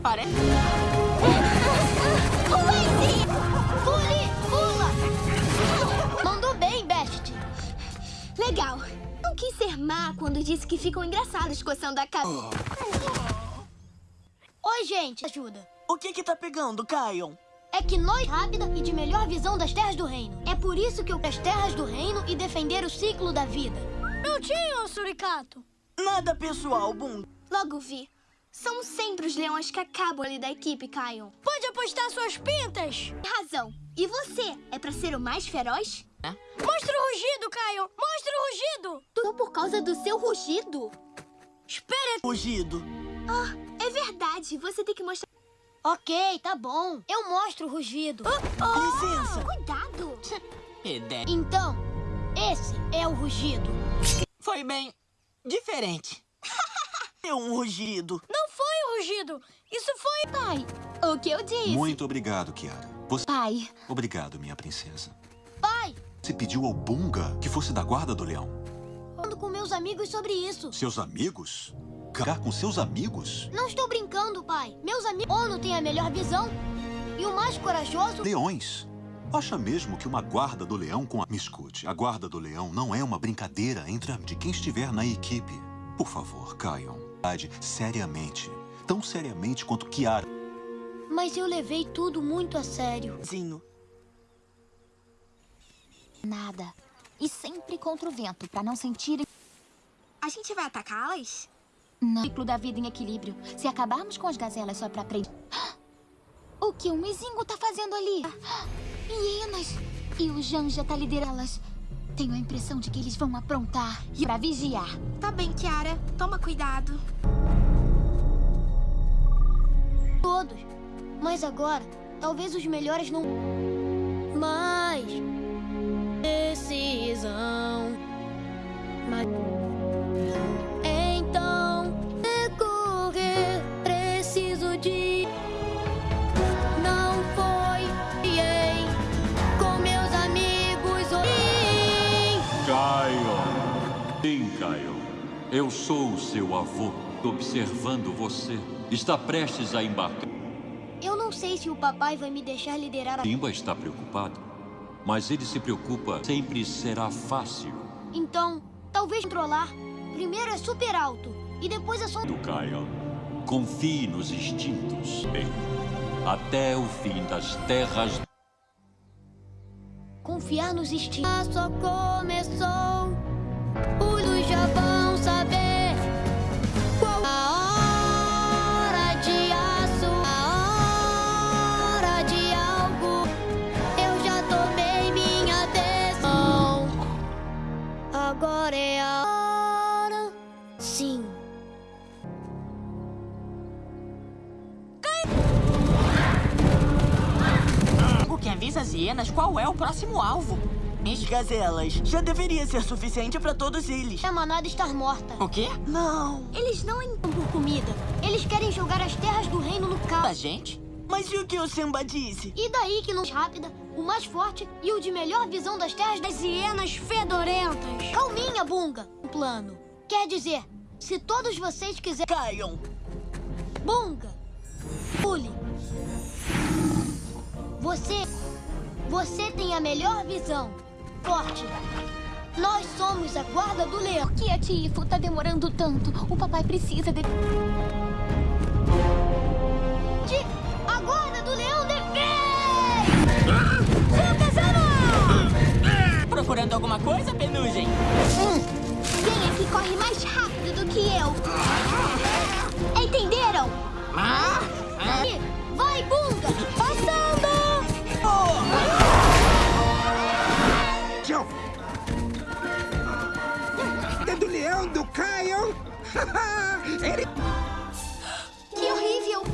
Parece... Legal. Não quis ser má quando disse que ficam engraçados coçando a cabeça. Oi, gente. Ajuda. O que que tá pegando, Caio? É que nós rápida e de melhor visão das terras do reino. É por isso que eu as terras do reino e defender o ciclo da vida. Não tinha, Suricato. Nada pessoal, Bunga. Logo vi. São sempre os leões que acabam ali da equipe, Caio. Pode apostar suas pintas. Razão. E você? É pra ser o mais feroz? Mostra o rugido, Caio. Mostra o rugido. Tudo por causa do seu rugido? Espera. Fugido. Ah, é verdade. Você tem que mostrar... Ok, tá bom. Eu mostro o rugido. Licença. Cuidado. Ideia. Então, esse é o rugido. Foi bem diferente. É um rugido. Não foi o rugido. Isso foi... Pai, o que eu disse? Muito obrigado, Kiara. Você... Pai, Obrigado, minha princesa. Pai, Você pediu ao Bunga que fosse da guarda do leão. falando com meus amigos sobre isso. Seus amigos? Cagar com seus amigos? Não estou brincando, pai. Meus amigos... Ono tem a melhor visão. E o mais corajoso... Leões. Acha mesmo que uma guarda do leão com a... Me escute, a guarda do leão não é uma brincadeira entre a... de quem estiver na equipe. Por favor, caiam. Seriamente. Tão seriamente quanto Kiara. Mas eu levei tudo muito a sério. Zinho. Nada. E sempre contra o vento, pra não sentirem... A gente vai atacá-las? Não. Ciclo da vida em equilíbrio. Se acabarmos com as gazelas só pra aprender... O que o Mizingo tá fazendo ali? Hienas! E o Janja tá liderá-las. Tenho a impressão de que eles vão aprontar e pra vigiar. Tá bem, Kiara. Toma cuidado. Todos. Mas agora, talvez os melhores não... Mas decisão. Mas... Então, é decorrer, preciso de. Não foi bem com meus amigos. Caio. Sim, Caio. Eu sou o seu avô, observando você. Está prestes a embarcar. Eu não sei se o papai vai me deixar liderar a... Simba está preocupado mas ele se preocupa. Sempre será fácil. Então, talvez controlar. Primeiro é super alto, e depois é só... Do Kyle. Confie nos instintos. Bem, até o fim das terras. Confiar nos instintos. Só começou. Os já vão avisa as hienas qual é o próximo alvo. As gazelas. Já deveria ser suficiente pra todos eles. A manada estar morta. O quê? Não. Eles não entram por comida. Eles querem jogar as terras do reino no caos. A gente? Mas e o que o Simba disse? E daí que não rápida, o mais forte e o de melhor visão das terras das hienas fedorentas. Calminha, Bunga. O plano. Quer dizer, se todos vocês quiserem... Caiam. Bunga. Pule. Você... Você tem a melhor visão. Forte. Nós somos a guarda do leão. Por que a Tifo tá demorando tanto? O papai precisa de... De... A guarda do leão defende! Procurando alguma coisa, Penugem? Quem é que corre mais rápido do que eu? Entenderam? Ah? Vai, Bunga! Passando! Tchau. Kyle. Ele... Que horrível!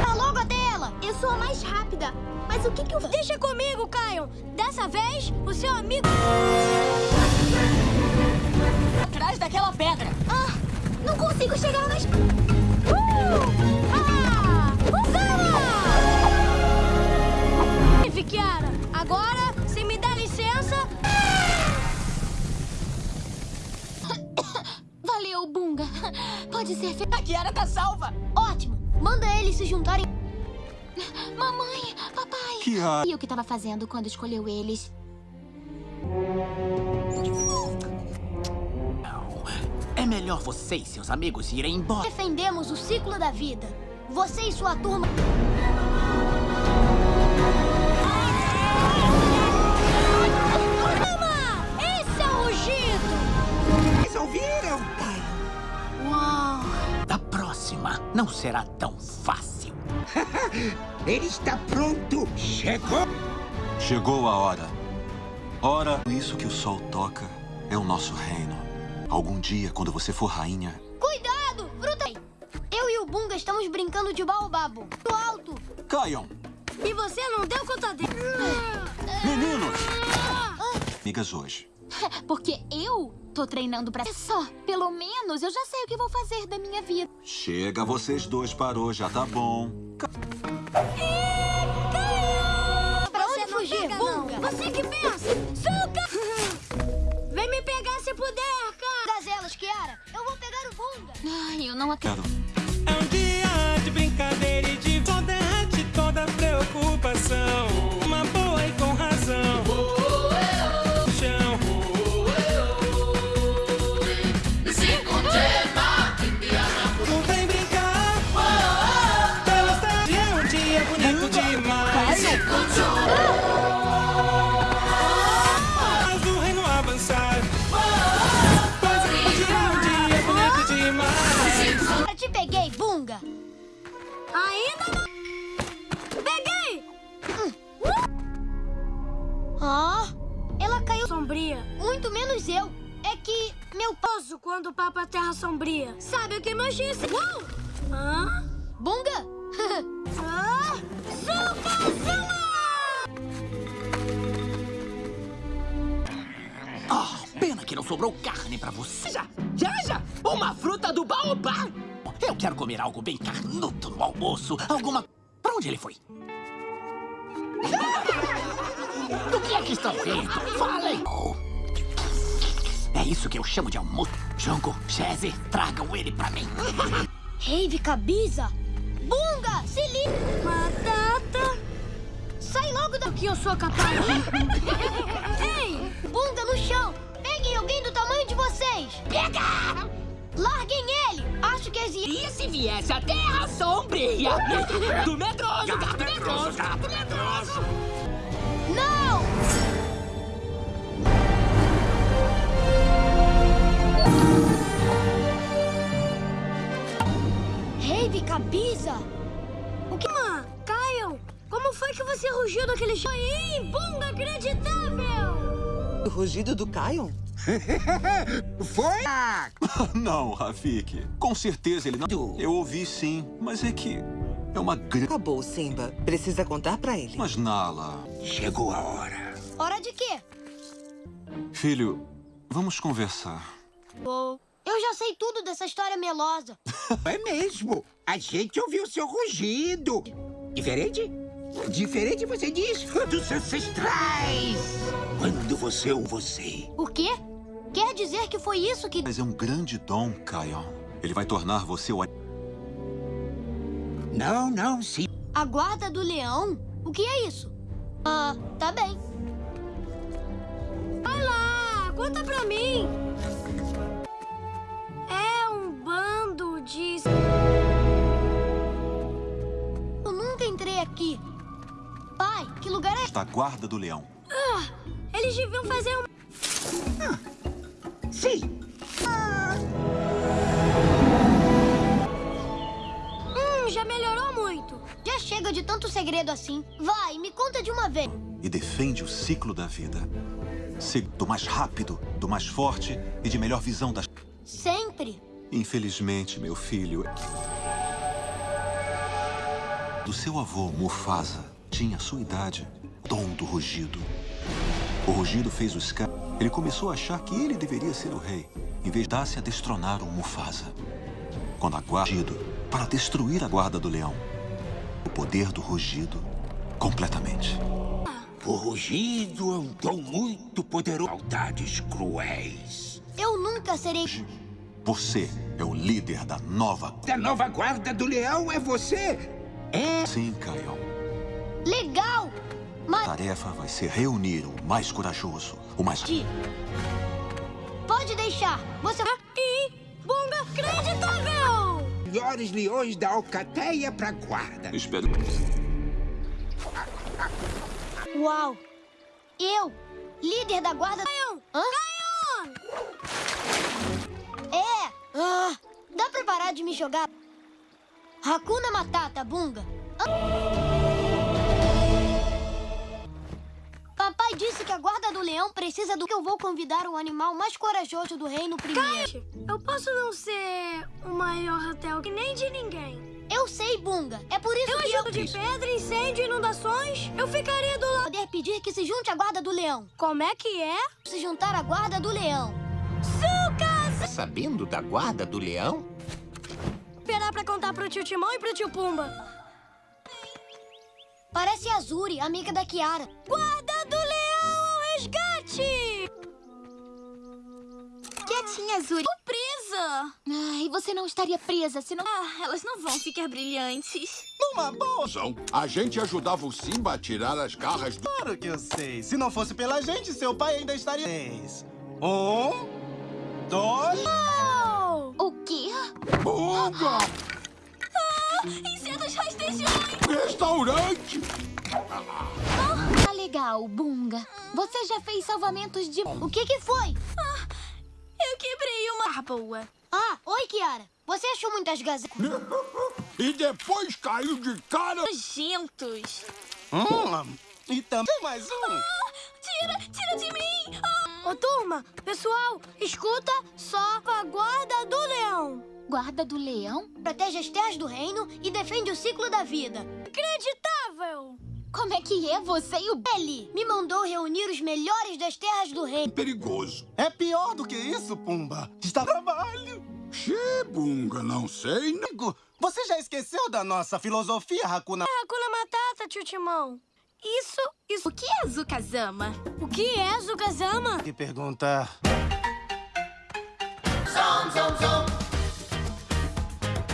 Tá logo até ela! Eu sou a mais rápida. Mas o que que eu... Deixa comigo, Caio! Dessa vez, o seu amigo... Atrás daquela pedra. Ah! Não consigo chegar nas... Uh! Ah! Usana! Kiara, agora, se me der licença... Valeu, Bunga. Pode ser feito. A Kiara tá salva. Ótimo. Manda eles se juntarem. Mamãe, papai. Kiara. E o que tava fazendo quando escolheu eles? É melhor você e seus amigos irem embora. Defendemos o ciclo da vida. Você e sua turma... ouviram, pai? Uau! Da próxima, não será tão fácil. Ele está pronto. Chegou. Chegou a hora. Ora, isso que o sol toca é o nosso reino. Algum dia, quando você for rainha, Cuidado! Fruta! Eu e o Bunga estamos brincando de baobabo. Do alto! caiam! E você não deu conta dele. Meninos! Amigas hoje. Porque eu tô treinando pra... É só, pelo menos eu já sei o que vou fazer da minha vida. Chega, vocês dois parou, já tá bom. Pra onde fugir, Bunga? Você que pensa! Suca! Vem me pegar se puder, cara! Gazelas, Kiara! Eu vou pegar o Bunga! Ai, eu não acredito. É um dia de brincadeira e de só derrete toda preocupação. Muito menos eu. É que meu poso quando o Papa Terra Sombria. Sabe o que meu X... Uau! Hã? Bunga? ah, Zukazuma! Oh, pena que não sobrou carne pra você. Já, já, já! Uma fruta do baobá! Eu quero comer algo bem carnudo no almoço. Alguma... Pra onde ele foi? Ah! que é que estão rindo? Falem! Oh. É isso que eu chamo de almoço. Junko, Chese, tragam ele pra mim. Rave Cabiza! Bunga, se liga! Batata! Sai logo daqui, eu sou capaz! Ei! Bunga no chão! Peguem alguém do tamanho de vocês! Pega! Larguem ele! Acho que existe... E se viesse a Terra Sombria? Do medroso, gato medroso, gato medroso! Não! Rave Cabiza! O que... Ah, Caio, como foi que você rugiu daquele chão? Ih, bunga inacreditável! O rugido do Kion? Foi? Não, Rafik. Com certeza ele não... Eu ouvi sim, mas é que... É uma grande... Acabou, Simba. Precisa contar pra ele. Mas, Nala... Chegou a hora. Hora de quê? Filho, vamos conversar. Oh, eu já sei tudo dessa história melosa. É mesmo. A gente ouviu seu rugido. Diferente? Diferente, você diz, dos ancestrais. Quando você ou você. O quê? Quer dizer que foi isso que... Mas é um grande dom, Kion. Ele vai tornar você o... Não, não, sim. A guarda do leão? O que é isso? Ah, tá bem. Vai lá, conta pra mim. Bando de... Eu nunca entrei aqui. Pai, que lugar é... Da guarda do leão. Ah, eles deviam fazer um... Sim. Hum, já melhorou muito. Já chega de tanto segredo assim. Vai, me conta de uma vez. E defende o ciclo da vida. Ser do mais rápido, do mais forte e de melhor visão das... Sempre. Infelizmente, meu filho... Do seu avô, Mufasa, tinha a sua idade, dom do rugido. O rugido fez o Scar... Ele começou a achar que ele deveria ser o rei, em vez de dar-se a destronar o Mufasa. Quando a guarda... para destruir a guarda do leão. O poder do rugido, completamente. O rugido é um dom muito poderoso. Maldades cruéis. Eu nunca serei... Você é o líder da nova... Da nova guarda do leão é você? É? Sim, Kion. Legal! Mas... A tarefa vai ser reunir o mais corajoso, o mais... Pode deixar. Você... E... Bunga acreditável! Melhores leões da alcateia pra guarda. Espero... Uau! Eu, líder da guarda... Caio! Hã? É! Ah, dá pra parar de me jogar? Hakuna Matata, Bunga. Papai disse que a guarda do leão precisa do que eu vou convidar o animal mais corajoso do reino primeiro. eu posso não ser o maior hotel que nem de ninguém. Eu sei, Bunga. É por isso Eu que ajudo de pedra, incêndio inundações. Eu ficaria do lado. Poder pedir que se junte à guarda do leão. Como é que é? Se juntar à guarda do leão. Tá sabendo da guarda do leão? Esperar pra contar pro tio Timão e pro tio Pumba. Parece a Azuri, amiga da Kiara. Guarda do leão ao resgate! Quietinha, Azuri. Tô presa! Ai, você não estaria presa se não... Ah, elas não vão ficar brilhantes. Numa boa. A gente ajudava o Simba a tirar as garras do... Claro que eu sei. Se não fosse pela gente, seu pai ainda estaria... Um, dois... O quê? Bunga! Ah, insetos rastejões! Restaurante! Tá legal, Bunga. Você já fez salvamentos de... O que que foi? Ah, eu quebrei uma... Ah, boa. Ah, oi, Kiara. Você achou muitas gazetas? e depois caiu de cara... Nojentos. Hum, e também mais um. Ah, tira, tira de mim! Ah. Ô, turma, pessoal, escuta só com a guarda do leão. Guarda do leão? Protege as terras do reino e defende o ciclo da vida. Acreditável! Como é que é você e o... Ele me mandou reunir os melhores das terras do reino. Perigoso. É pior do que isso, Pumba. Está trabalho. Xê, Bunga, não sei. Amigo, você já esqueceu da nossa filosofia, Hakuna... É Hakuna Matata, tio Timão. Isso Isso... O que é Zukazama? O que é Zukazama? Que pergunta... Zom, zom, zom.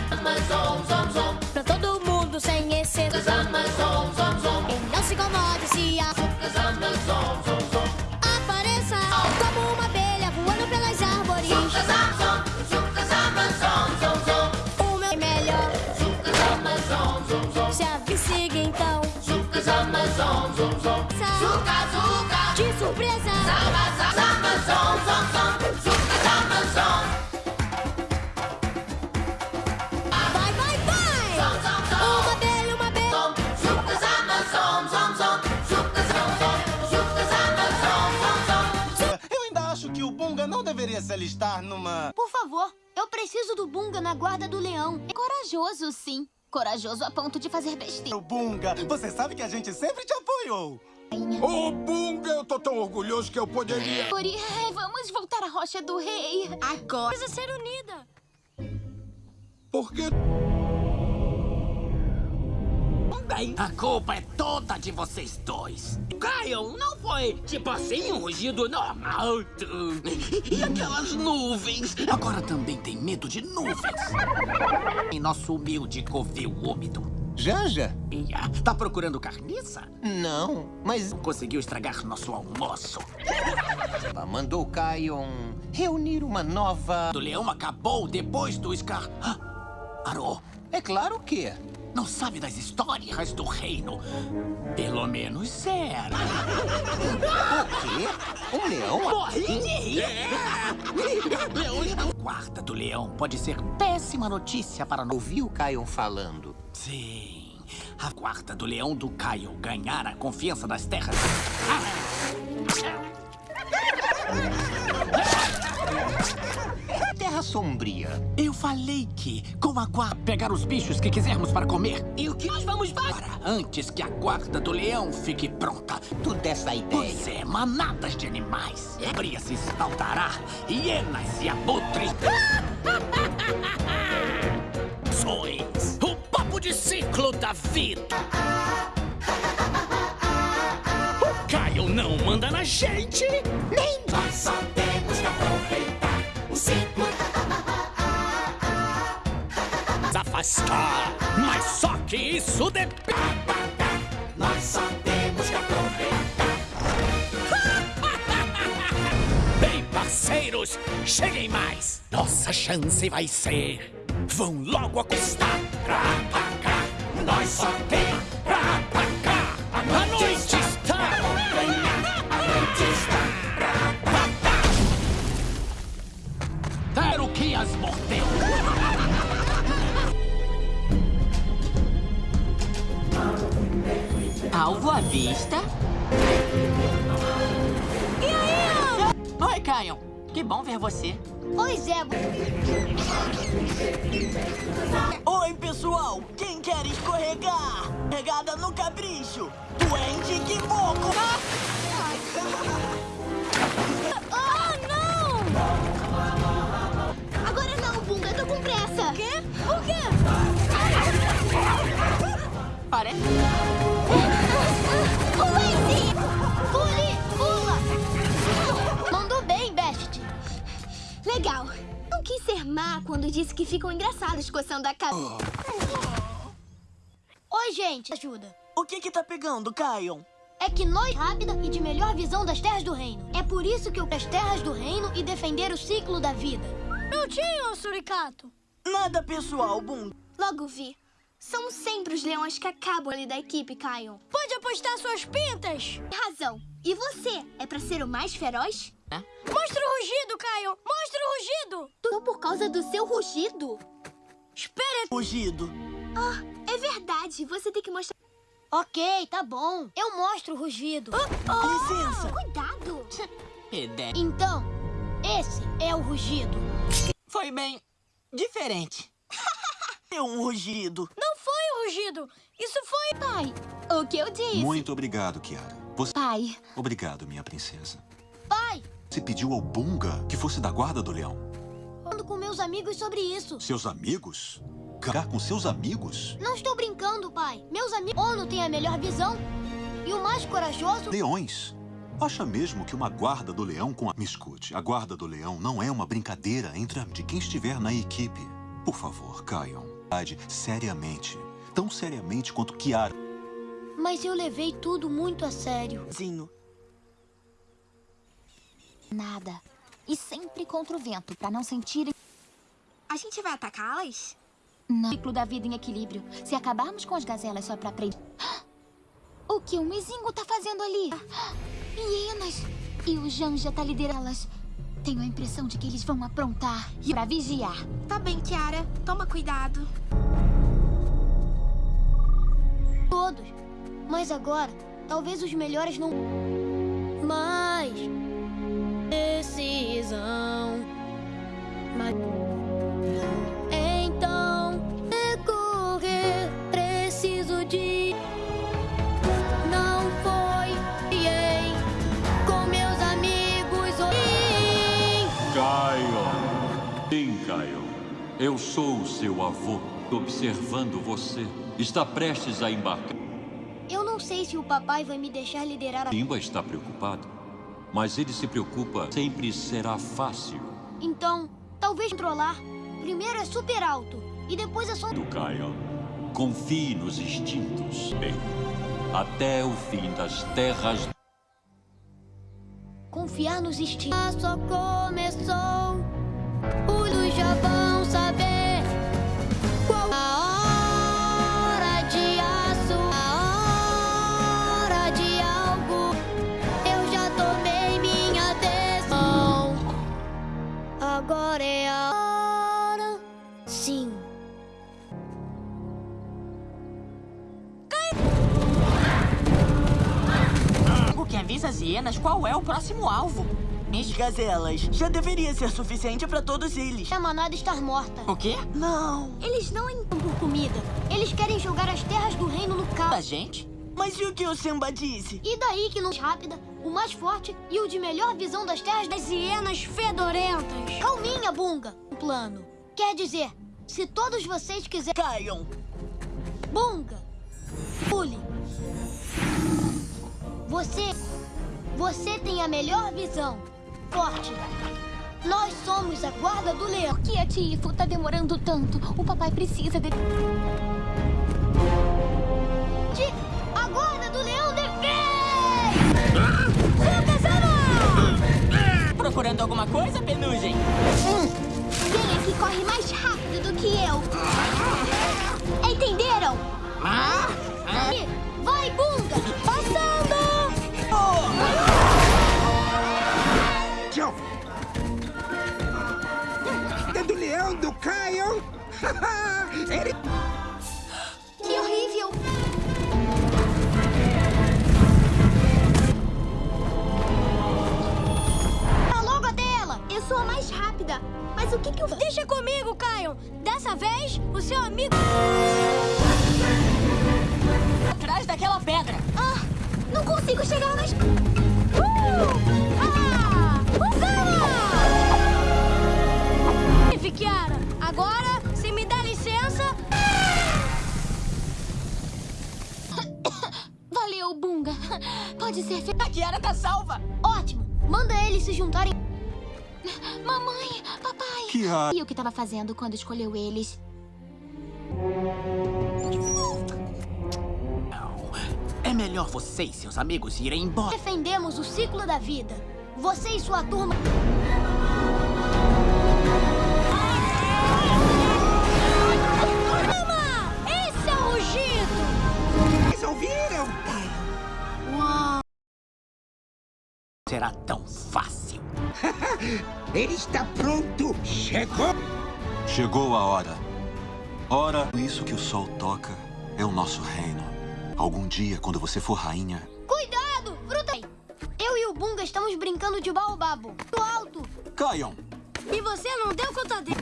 Zama, zom, zom, zom. Pra todo mundo sem exceção. Zama, zom, zom, zom. E não se incomode se a... Zama, zom, zom, zom. Apareça como uma abelha voando pelas árvores. Zom, zom, zom. Zuka, zuka. De surpresa. Zama, zama, zama, zom, zom, zom. Zukazama, zom. Vai, vai, vai. Zom, zom, zom. Uma abelha, uma abelha. Zom. Zukazama, zom, zom, zom. Zukazama, zom. Zukazama, zom, zom, zom. Eu ainda acho que o Bunga não deveria se alistar numa... Por favor, eu preciso do Bunga na guarda do leão. É corajoso, sim. Corajoso a ponto de fazer besteira. O Bunga, você sabe que a gente sempre te apoiou. Ô, Bunga, eu tô tão orgulhoso que eu poderia... Ori, vamos voltar à Rocha do Rei. Agora. Precisa ser unida. Por que... Bem, a culpa é toda de vocês dois. Caio, não foi tipo assim um rugido normal. E aquelas nuvens? Agora também tem medo de nuvens. Em nosso humilde covil úmido. Janja? Ia, Tá procurando carniça? Não, mas Conseguiu estragar nosso almoço. ela mandou Kion reunir uma nova... O leão acabou depois do Scar... Ah, Arô, É claro que... não sabe das histórias do reino. Pelo menos era. O quê? Um leão? Morri de rir. Não... Guarda do leão pode ser péssima notícia para... no- Ouvi o Kion falando. Sim. A guarda do leão do Caio ganhar a confiança das terras. Terra Sombria. Eu falei que, com a guarda, pegar os bichos que quisermos para comer. E o que nós vamos fazer? Antes que a guarda do leão fique pronta. Tu dessa ideia. Pois é, manadas de animais. Bria se espaldará, hienas e abutres. Sois o papo de ciclo da vida. O Caio não manda na gente, nem Nós só temos que aproveitar o ciclo. Afastar. Mas só que isso depende. Nós só temos que aproveitar. Bem, parceiros, cheguem mais. Nossa chance vai ser. Vão logo acostar. Pra atacar. Nós só tem pra atacar. A noite está. A noite está. Quero que as mordeu. Alvo à vista. E aí? Oi, Caio. Que bom ver você. Oi, Zé. Oi, pessoal. Quem quer escorregar? Pegada no capricho. Duende que moco. Ah, não! Agora não, Bunga, eu tô com pressa. O quê? O quê? Parece... Legal. Não quis ser má quando disse que ficam engraçados coçando a cabeça. Oi, gente. Ajuda. O que que tá pegando, Caio? É que nós rápida e de melhor visão das terras do reino. É por isso que eu as terras do reino e defender o ciclo da vida. Prontinho, Suricato. Nada pessoal, Bunga. Logo vi. São sempre os leões que acabam ali da equipe, Kion. Pode apostar suas pintas. Razão. E você? É pra ser o mais feroz? Mostra o rugido, Caio. Mostra o rugido. Tudo por causa do seu rugido? Espera. Fugido. Ah, é verdade. Você tem que mostrar... Ok, tá bom. Eu mostro o rugido. Licença. Cuidado. Ideia. Então, esse é o rugido. Foi bem diferente. É um rugido. Não foi o rugido. Isso foi... Pai, o que eu disse? Muito obrigado, Kiara. Você... Pai, Obrigado, minha princesa. Pai, Você pediu ao Bunga que fosse da guarda do leão. falando com meus amigos sobre isso. Seus amigos? Ficar com seus amigos? Não estou brincando, pai. Meus amigos... Ono tem a melhor visão. E o mais corajoso... Leões. Acha mesmo que uma guarda do leão com a... Me escute, a guarda do leão não é uma brincadeira entre a... de quem estiver na equipe. Por favor, caiam. Seriamente. Tão seriamente quanto Kiara. Mas eu levei tudo muito a sério. Zinho. Nada. E sempre contra o vento, pra não sentirem... A gente vai atacá-las? Não. Ciclo da vida em equilíbrio. Se acabarmos com as gazelas só pra aprender... O que o Mizingo tá fazendo ali? Hienas! E o Janja tá liderando-las. Tenho a impressão de que eles vão aprontar e pra vigiar. Tá bem, Kiara. Toma cuidado. Todos. Mas agora, talvez os melhores não... Mas... Decisão... Mas... Então... Recorrer... Preciso de... Não foi... Com meus amigos... Caio. Sim, Caio. Eu sou o seu avô, observando você. Está prestes a embarcar. Eu não sei se o papai vai me deixar liderar a... Simba está preocupado, mas ele se preocupa. Sempre será fácil. Então, talvez controlar. Primeiro é super alto, e depois é só... Do Caio. Confie nos instintos. Bem, até o fim das terras. Confiar nos instintos. Só começou. Os já vão avisa as hienas qual é o próximo alvo. As gazelas. Já deveria ser suficiente pra todos eles. A manada estar morta. O quê? Não. Eles não entram por comida. Eles querem jogar as terras do reino no caos. A gente? Mas e o que o Simba disse? E daí que não rápida, o mais forte e o de melhor visão das terras das hienas fedorentas. Calminha, Bunga. Um plano. Quer dizer, se todos vocês quiserem... Caiam. Bunga. Pule. Você... Você tem a melhor visão. Forte. Nós somos a guarda do leão. Por que a Tifo tá demorando tanto? O papai precisa de... De... A guarda do leão defende! Procurando alguma coisa, Penugem? Quem é que corre mais rápido do que que eu... Deixa comigo, Caio! Dessa vez, o seu amigo... Atrás daquela pedra. Ah, não consigo chegar nas... Uh! Ah! Usana! Vive, Kiara! Agora, se me dá licença... Valeu, Bunga. Pode ser... A Kiara tá salva. Ótimo! Manda eles se juntarem... Mamãe, Kiara. E o que tava fazendo quando escolheu eles? É melhor você e seus amigos irem embora. Defendemos o ciclo da vida. Você e sua turma... Calma! Esse é o rugido! Vocês ouviram? Uau! Será tão fácil. Ele está pronto. Chegou. Chegou a hora. Ora, isso que o sol toca é o nosso reino. Algum dia, quando você for rainha, Cuidado! Fruta! Eu e o Bunga estamos brincando de baobabo. Do alto! caiam! E você não deu conta dele.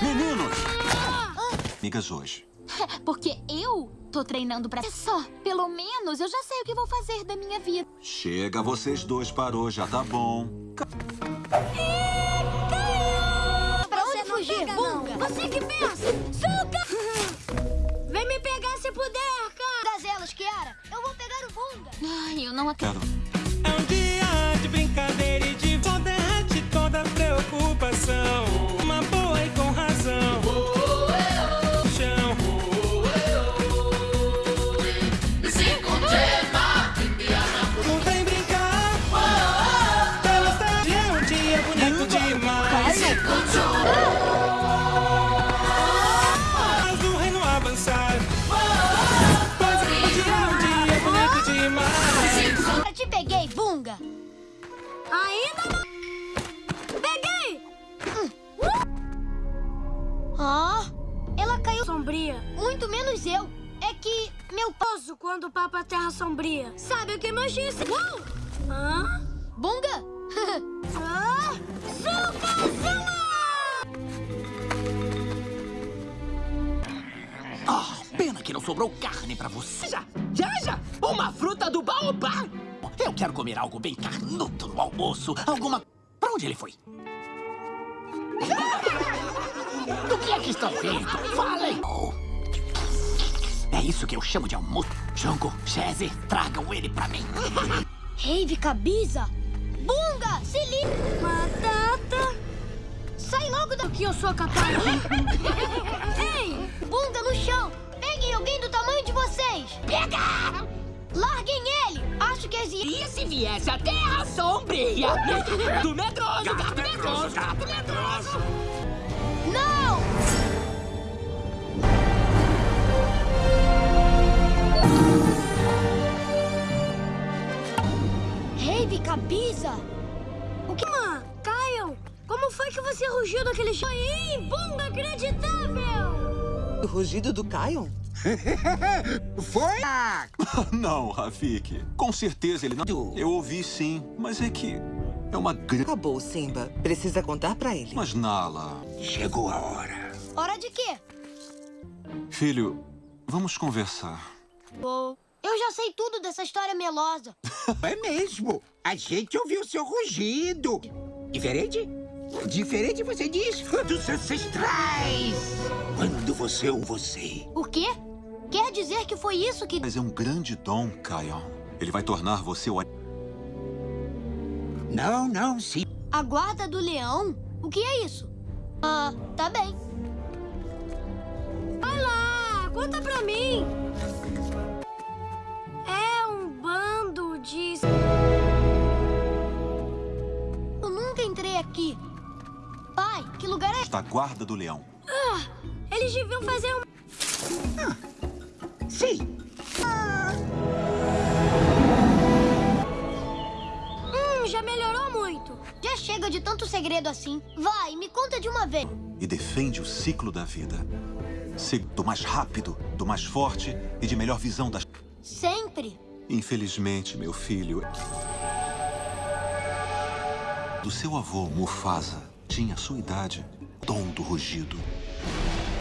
Meninos! Amigas hoje. Porque eu tô treinando pra... Só, pelo menos eu já sei o que vou fazer da minha vida. Chega vocês dois parou, já tá bom. Pra onde fugir, Bunga? Você que pensa! Suca! Vem me pegar se puder, cara! Gazela, elas, Kiara. Eu vou pegar o Bunga. Ai, eu não acredito. É um dia de brincadeira e de derrete toda preocupação. Almoço. Alguma... Pra onde ele foi? Do que é que estão rindo? Falem! Oh. É isso que eu chamo de almoço. Junko, Chese, tragam ele pra mim. Rave Cabiza! Bunga, se liga! Batata! Sai logo daqui, eu sou capaz! Ei! Bunga no chão! Peguem alguém do tamanho de vocês! Pega! Larguem ele! Acho que as... E se viesse a Terra Sombria? Do medroso, gato medroso, gato medroso! Não! Rave Cabiza! O que... Mãe, Caio, como foi que você rugiu daquele jeito? Aí, bunga acreditável! O rugido do Kion? Foi? não, Rafik. Com certeza ele não... Eu ouvi sim, mas é que... É uma grande... Acabou, Simba. Precisa contar pra ele. Mas, Nala... Chegou a hora. Hora de quê? Filho, vamos conversar. Eu já sei tudo dessa história melosa. É mesmo. A gente ouviu seu rugido. Diferente? Diferente, você diz, dos ancestrais. Quando você ou você. O quê? Quer dizer que foi isso que... Mas é um grande dom, Kion. Ele vai tornar você o... Não, não, sim. A guarda do leão? O que é isso? Ah, tá bem. Vai lá, conta pra mim. É um bando de... Eu nunca entrei aqui. Pai, que lugar é... Da guarda do leão. Ah, eles deviam fazer um... Sim. Hum, já melhorou muito. Já chega de tanto segredo assim. Vai, me conta de uma vez. E defende o ciclo da vida. Do mais rápido, do mais forte e de melhor visão das... Sempre. Infelizmente, meu filho... Do seu avô, Mufasa, tinha a sua idade, dom do rugido.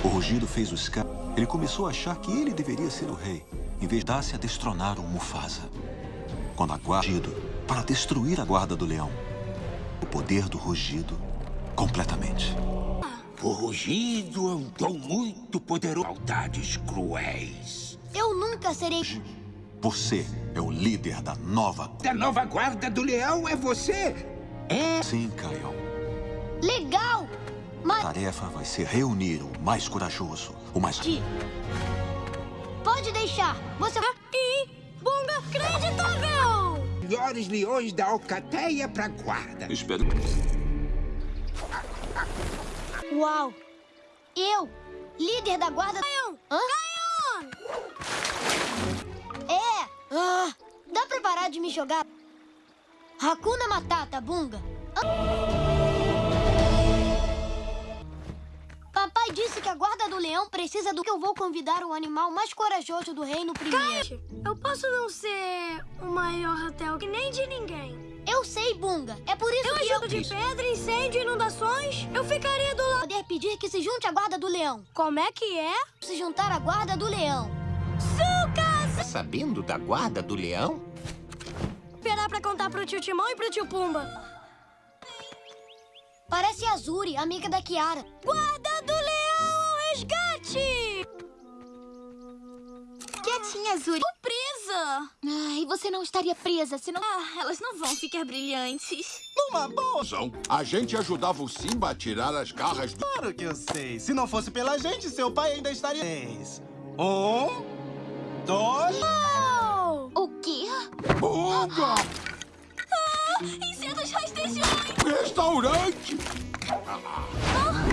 O rugido fez o Scar... Ele começou a achar que ele deveria ser o rei, em vez de dar-se a destronar o Mufasa. Quando a guarda... Para destruir a guarda do leão. O poder do rugido, completamente. O rugido é um dom muito poderoso. Maldades cruéis. Eu nunca serei... Você é o líder da nova... Da nova guarda do leão é você? É? Sim, Kion. Legal! Mas... A tarefa vai ser reunir o mais corajoso, o mais... Pode deixar. Você... E... Bunga acreditável! Melhores leões da alcateia pra guarda. Espero... Uau! Eu, líder da guarda... Caion! Hã? É! Ah, dá pra parar de me jogar? Hakuna Matata, Bunga. Papai disse que a guarda do leão precisa do que eu vou convidar o animal mais corajoso do reino primeiro. eu posso não ser o maior hotel que nem de ninguém. Eu sei, Bunga. É por isso Eu que ajudo de pedra, incêndio, inundações. Eu ficaria do lado. Poder pedir que se junte à guarda do leão. Como é que é? Se juntar à guarda do leão. Tá sabendo da guarda do leão? Esperar pra contar pro tio Timão e pro tio Pumba. Parece a Azuri, amiga da Kiara. Guarda do leão ao resgate! Quietinha Azul. Tô presa. Ai, você não estaria presa se não... Ah, elas não vão ficar brilhantes. Numa boa. A gente ajudava o Simba a tirar as garras do... Claro que eu sei. Se não fosse pela gente, seu pai ainda estaria... Três. Um, dois... O quê? Bunga! Ah, insetos rastejões. Restaurante!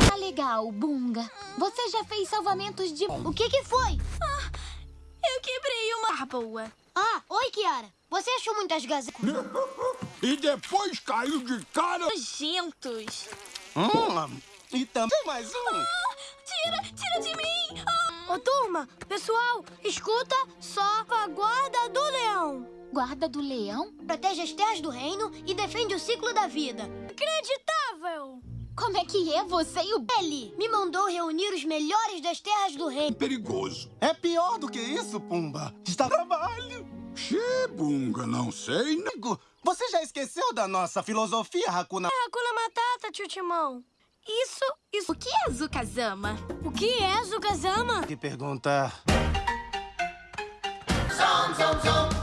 Tá legal, Bunga. Você já fez salvamentos de... O que que foi? Ah, eu quebrei uma... Ah, boa. Ah, oi, Kiara. Você achou muitas gazetas? e depois caiu de cara... Nojentos. Hum, e também mais um. Ah, tira, tira de mim. Ah. Ô, turma, pessoal, escuta só a guarda do leão. Guarda do leão? Protege as terras do reino e defende o ciclo da vida. Acreditável! Como é que é você e o... Ele me mandou reunir os melhores das terras do reino. Perigoso. É pior do que isso, Pumba. Está trabalho. Xê, Bunga, não sei. Amigo, você já esqueceu da nossa filosofia, Hakuna... É Hakuna Matata, tio Timão. Isso, isso... O que é Zukazama? O que é Zukazama? Que pergunta... Zom, zom, zom.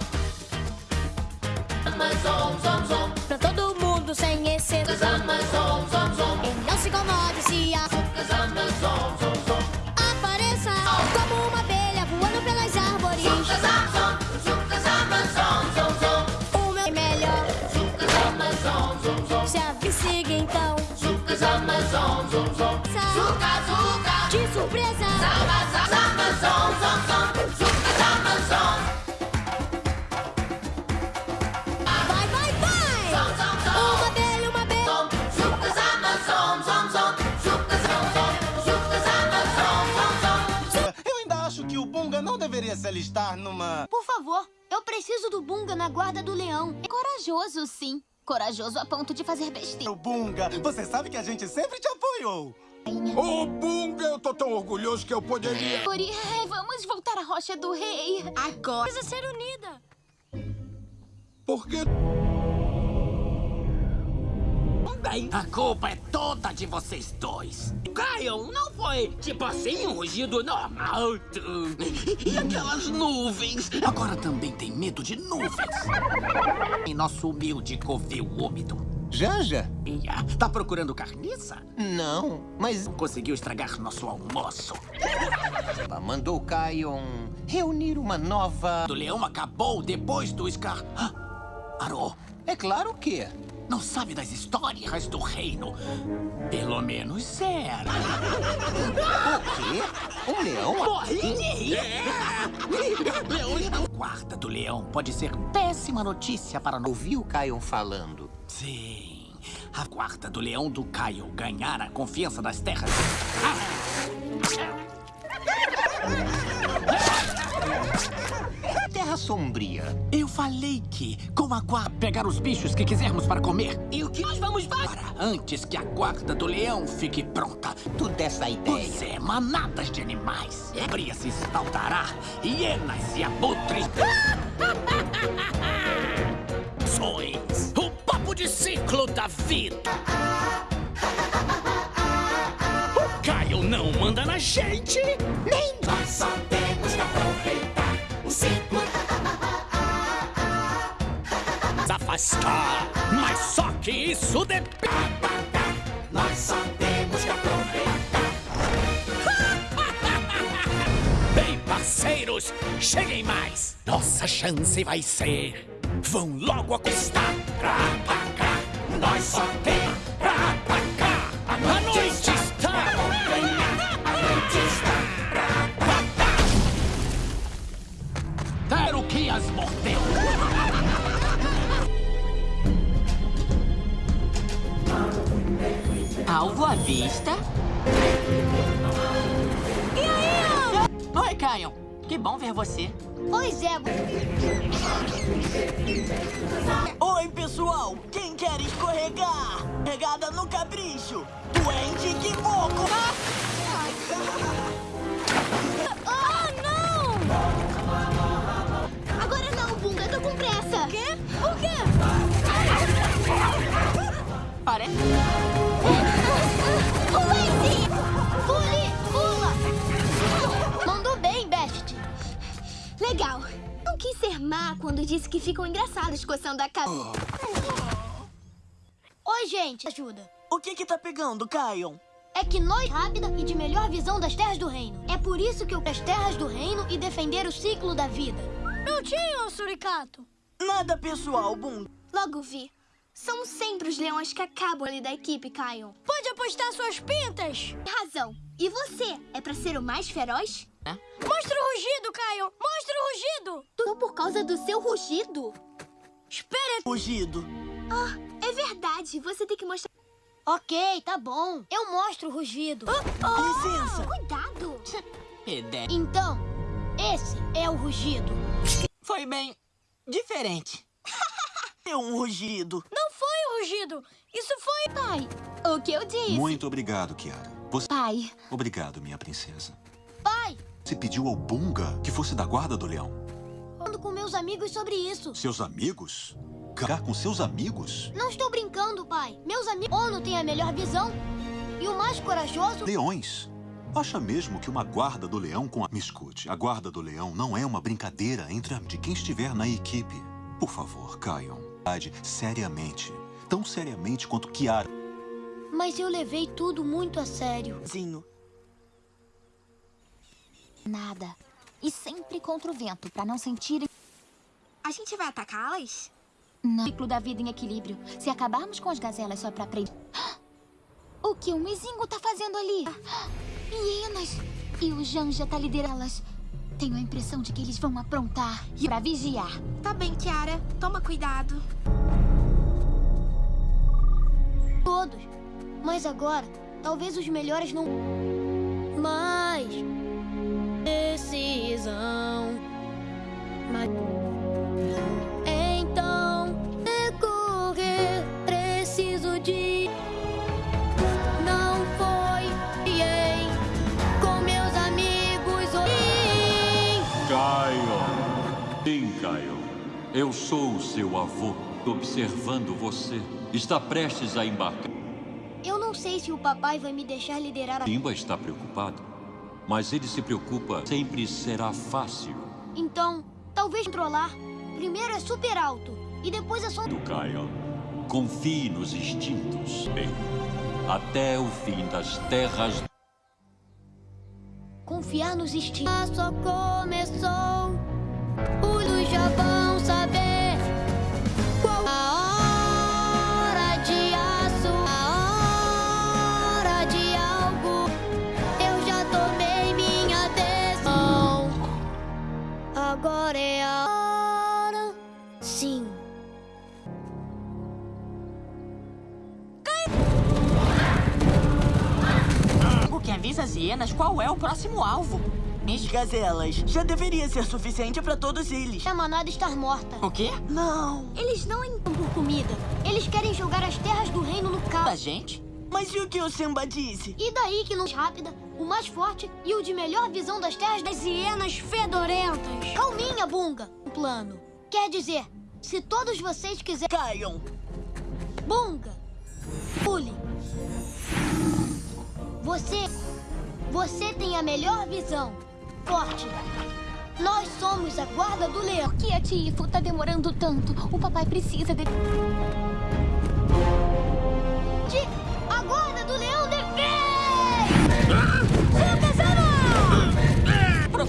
Pra todo mundo sem exceção. Zama. E não se incomode se a... Zama. Apareça como uma abelha voando pelas árvores. O meu é melhor. Se a siga então. Zom. Zuka, zuka. De surpresa. Zama, zama, zom, zom, zom. Não deveria se alistar numa... Por favor, eu preciso do Bunga na guarda do leão. É corajoso, sim. Corajoso a ponto de fazer besteira. O Bunga, você sabe que a gente sempre te apoiou. Ô, oh, Bunga, eu tô tão orgulhoso que eu poderia... Ori, vamos voltar à Rocha do Rei. Agora. Precisa ser unida. Porque... Bem, a culpa é toda de vocês dois. Caio, não foi tipo assim um rugido normal. E aquelas nuvens? Agora também tem medo de nuvens. Em nosso humilde covil úmido. Janja? Ia, tá procurando carniça? Não, mas Conseguiu estragar nosso almoço. mandou Kion reunir uma nova... O leão acabou depois do Scar... Ah, Arô, É claro que... não sabe das histórias do reino. Pelo menos era. O quê? Um leão? Morri. Leões não... Guarda do leão pode ser péssima notícia para... no- Ouvi o Kion falando. Sim. A guarda do leão do Caio ganhar a confiança das terras. Terra Sombria. Eu falei que, com a guarda, pegar os bichos que quisermos para comer. E o que nós vamos para? Antes que a guarda do leão fique pronta. Tu dessa ideia. Pois é, manadas de animais. Bria se espaldará, hienas e abutres. Sois o papo de ciclo da vida. O Caio não manda na gente, nem Nós só temos que aproveitar o ciclo. Afastar. Mas só que isso depende. Nós só temos que aproveitar. Bem, parceiros, cheguem mais. Nossa chance vai ser. Vão logo acostar. Pra cá, nós só tem pra cá. A noite está. A noite está Quero que as mordeu. Alvo à vista. E aí, Oi, Kion. Que bom ver você. Pois é. Oi, pessoal. Quem quer escorregar? Pegada no capricho. Duende que moco. Ah, não! Agora não, Bunga. Tô com pressa. O quê? O quê? Parece... Legal. quis ser má quando disse que ficam engraçados coçando a cabeça. Oi, gente. Ajuda. O que que tá pegando, Kion? É que nós rápida e de melhor visão das terras do reino. É por isso que eu as terras do reino e defender o ciclo da vida. Prontinho, Suricato. Nada pessoal, Bum. Logo vi. São sempre os leões que acabam ali da equipe, Kion. Pode apostar suas pintas. Razão. E você? É pra ser o mais feroz? Mostra o rugido, Caio. Mostra o rugido. Tudo por causa do seu rugido? Espera. Rugido. Ah, é verdade. Você tem que mostrar... Ok, tá bom. Eu mostro o rugido. Licença. Cuidado. Ideia. Então, esse é o rugido. Foi bem diferente. É um rugido. Não foi o rugido. Isso foi... Pai, o que eu disse? Muito obrigado, Kiara. Você... Pai. Obrigado, minha princesa. Você pediu ao Bunga que fosse da guarda do leão. falando com meus amigos sobre isso. Seus amigos? Ficar com seus amigos? Não estou brincando, pai. Meus amigos... Ono tem a melhor visão. E o mais corajoso... Leões. Acha mesmo que uma guarda do leão com a... Me escute, a guarda do leão não é uma brincadeira entre a... de quem estiver na equipe. Por favor, Kion. Seriamente. Tão seriamente quanto Kiara. Mas eu levei tudo muito a sério. Zinho. Nada. E sempre contra o vento, pra não sentirem... A gente vai atacá-las? Não. Ciclo da vida em equilíbrio. Se acabarmos com as gazelas só pra aprender... O que o Mizingo tá fazendo ali? Hienas. E o Janja tá liderando-las. Tenho a impressão de que eles vão aprontar e pra vigiar. Tá bem, Kiara. Toma cuidado. Todos. Mas agora, talvez os melhores não... Mas... Decisão... Mas... Então... Decorrer... Preciso de... Não foi... Ei, com meus amigos... Sim. Kion. Sim, Kion. Eu sou o seu avô, observando você. Está prestes a embarcar. Eu não sei se o papai vai me deixar liderar a... Simba está preocupado, mas ele se preocupa. Sempre será fácil. Então, talvez controlar. Primeiro é super alto. E depois é só... Do Kion. Confie nos instintos. Bem, até o fim das terras. Confiar nos instintos. Só começou. Os já vão Agora é a hora. Sim. O que avisa as hienas qual é o próximo alvo. As gazelas. Já deveria ser suficiente pra todos eles. A manada estar morta. O quê? Não. Eles não entram por comida. Eles querem jogar as terras do reino no Da caos. gente? Mas e o que o Simba disse? E daí que não rápida, o mais forte e o de melhor visão das terras das hienas fedorentas. Calminha, Bunga. Um plano. Quer dizer, se todos vocês quiserem... Kion. Bunga. Pule. Você... Você tem a melhor visão. Forte. Nós somos a guarda do leão. Por que a Tifo tá demorando tanto? O papai precisa. De...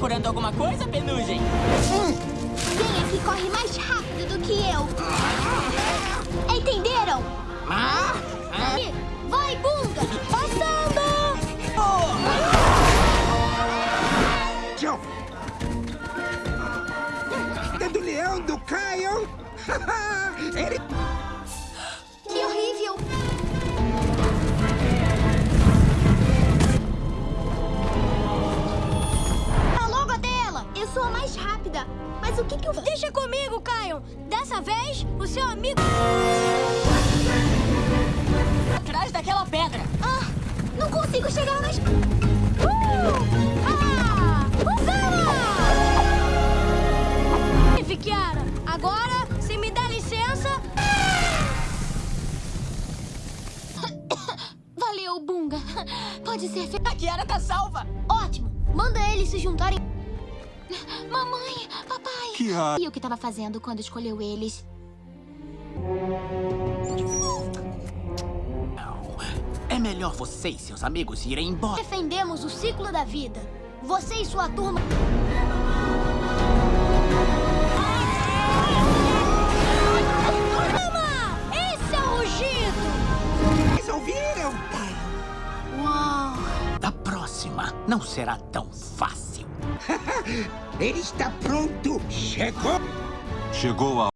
Procurando alguma coisa, Penugem? Quem é que corre mais rápido do que eu? Entenderam? Ah? Ah? Vai, Bunga! Passando! Tchau. É do leão do Kion. Ele... sou a mais rápida. Mas o que que eu... Deixa comigo, Caio. Dessa vez, o seu amigo... Atrás daquela pedra. Ah, não consigo chegar mais... Ah! Usana! Vive, Kiara. Agora, se me dá licença... Valeu, Bunga. Pode ser... A Kiara tá salva. Ótimo! Manda eles se juntarem. Mamãe, papai. que há? E o que estava fazendo quando escolheu eles? É melhor você e seus amigos irem embora. Defendemos o ciclo da vida. Você e sua turma... Calma! Esse é o rugido! Vocês ouviram? Uau! Da próxima, não será tão fácil. Ele está pronto. Chegou. Chegou a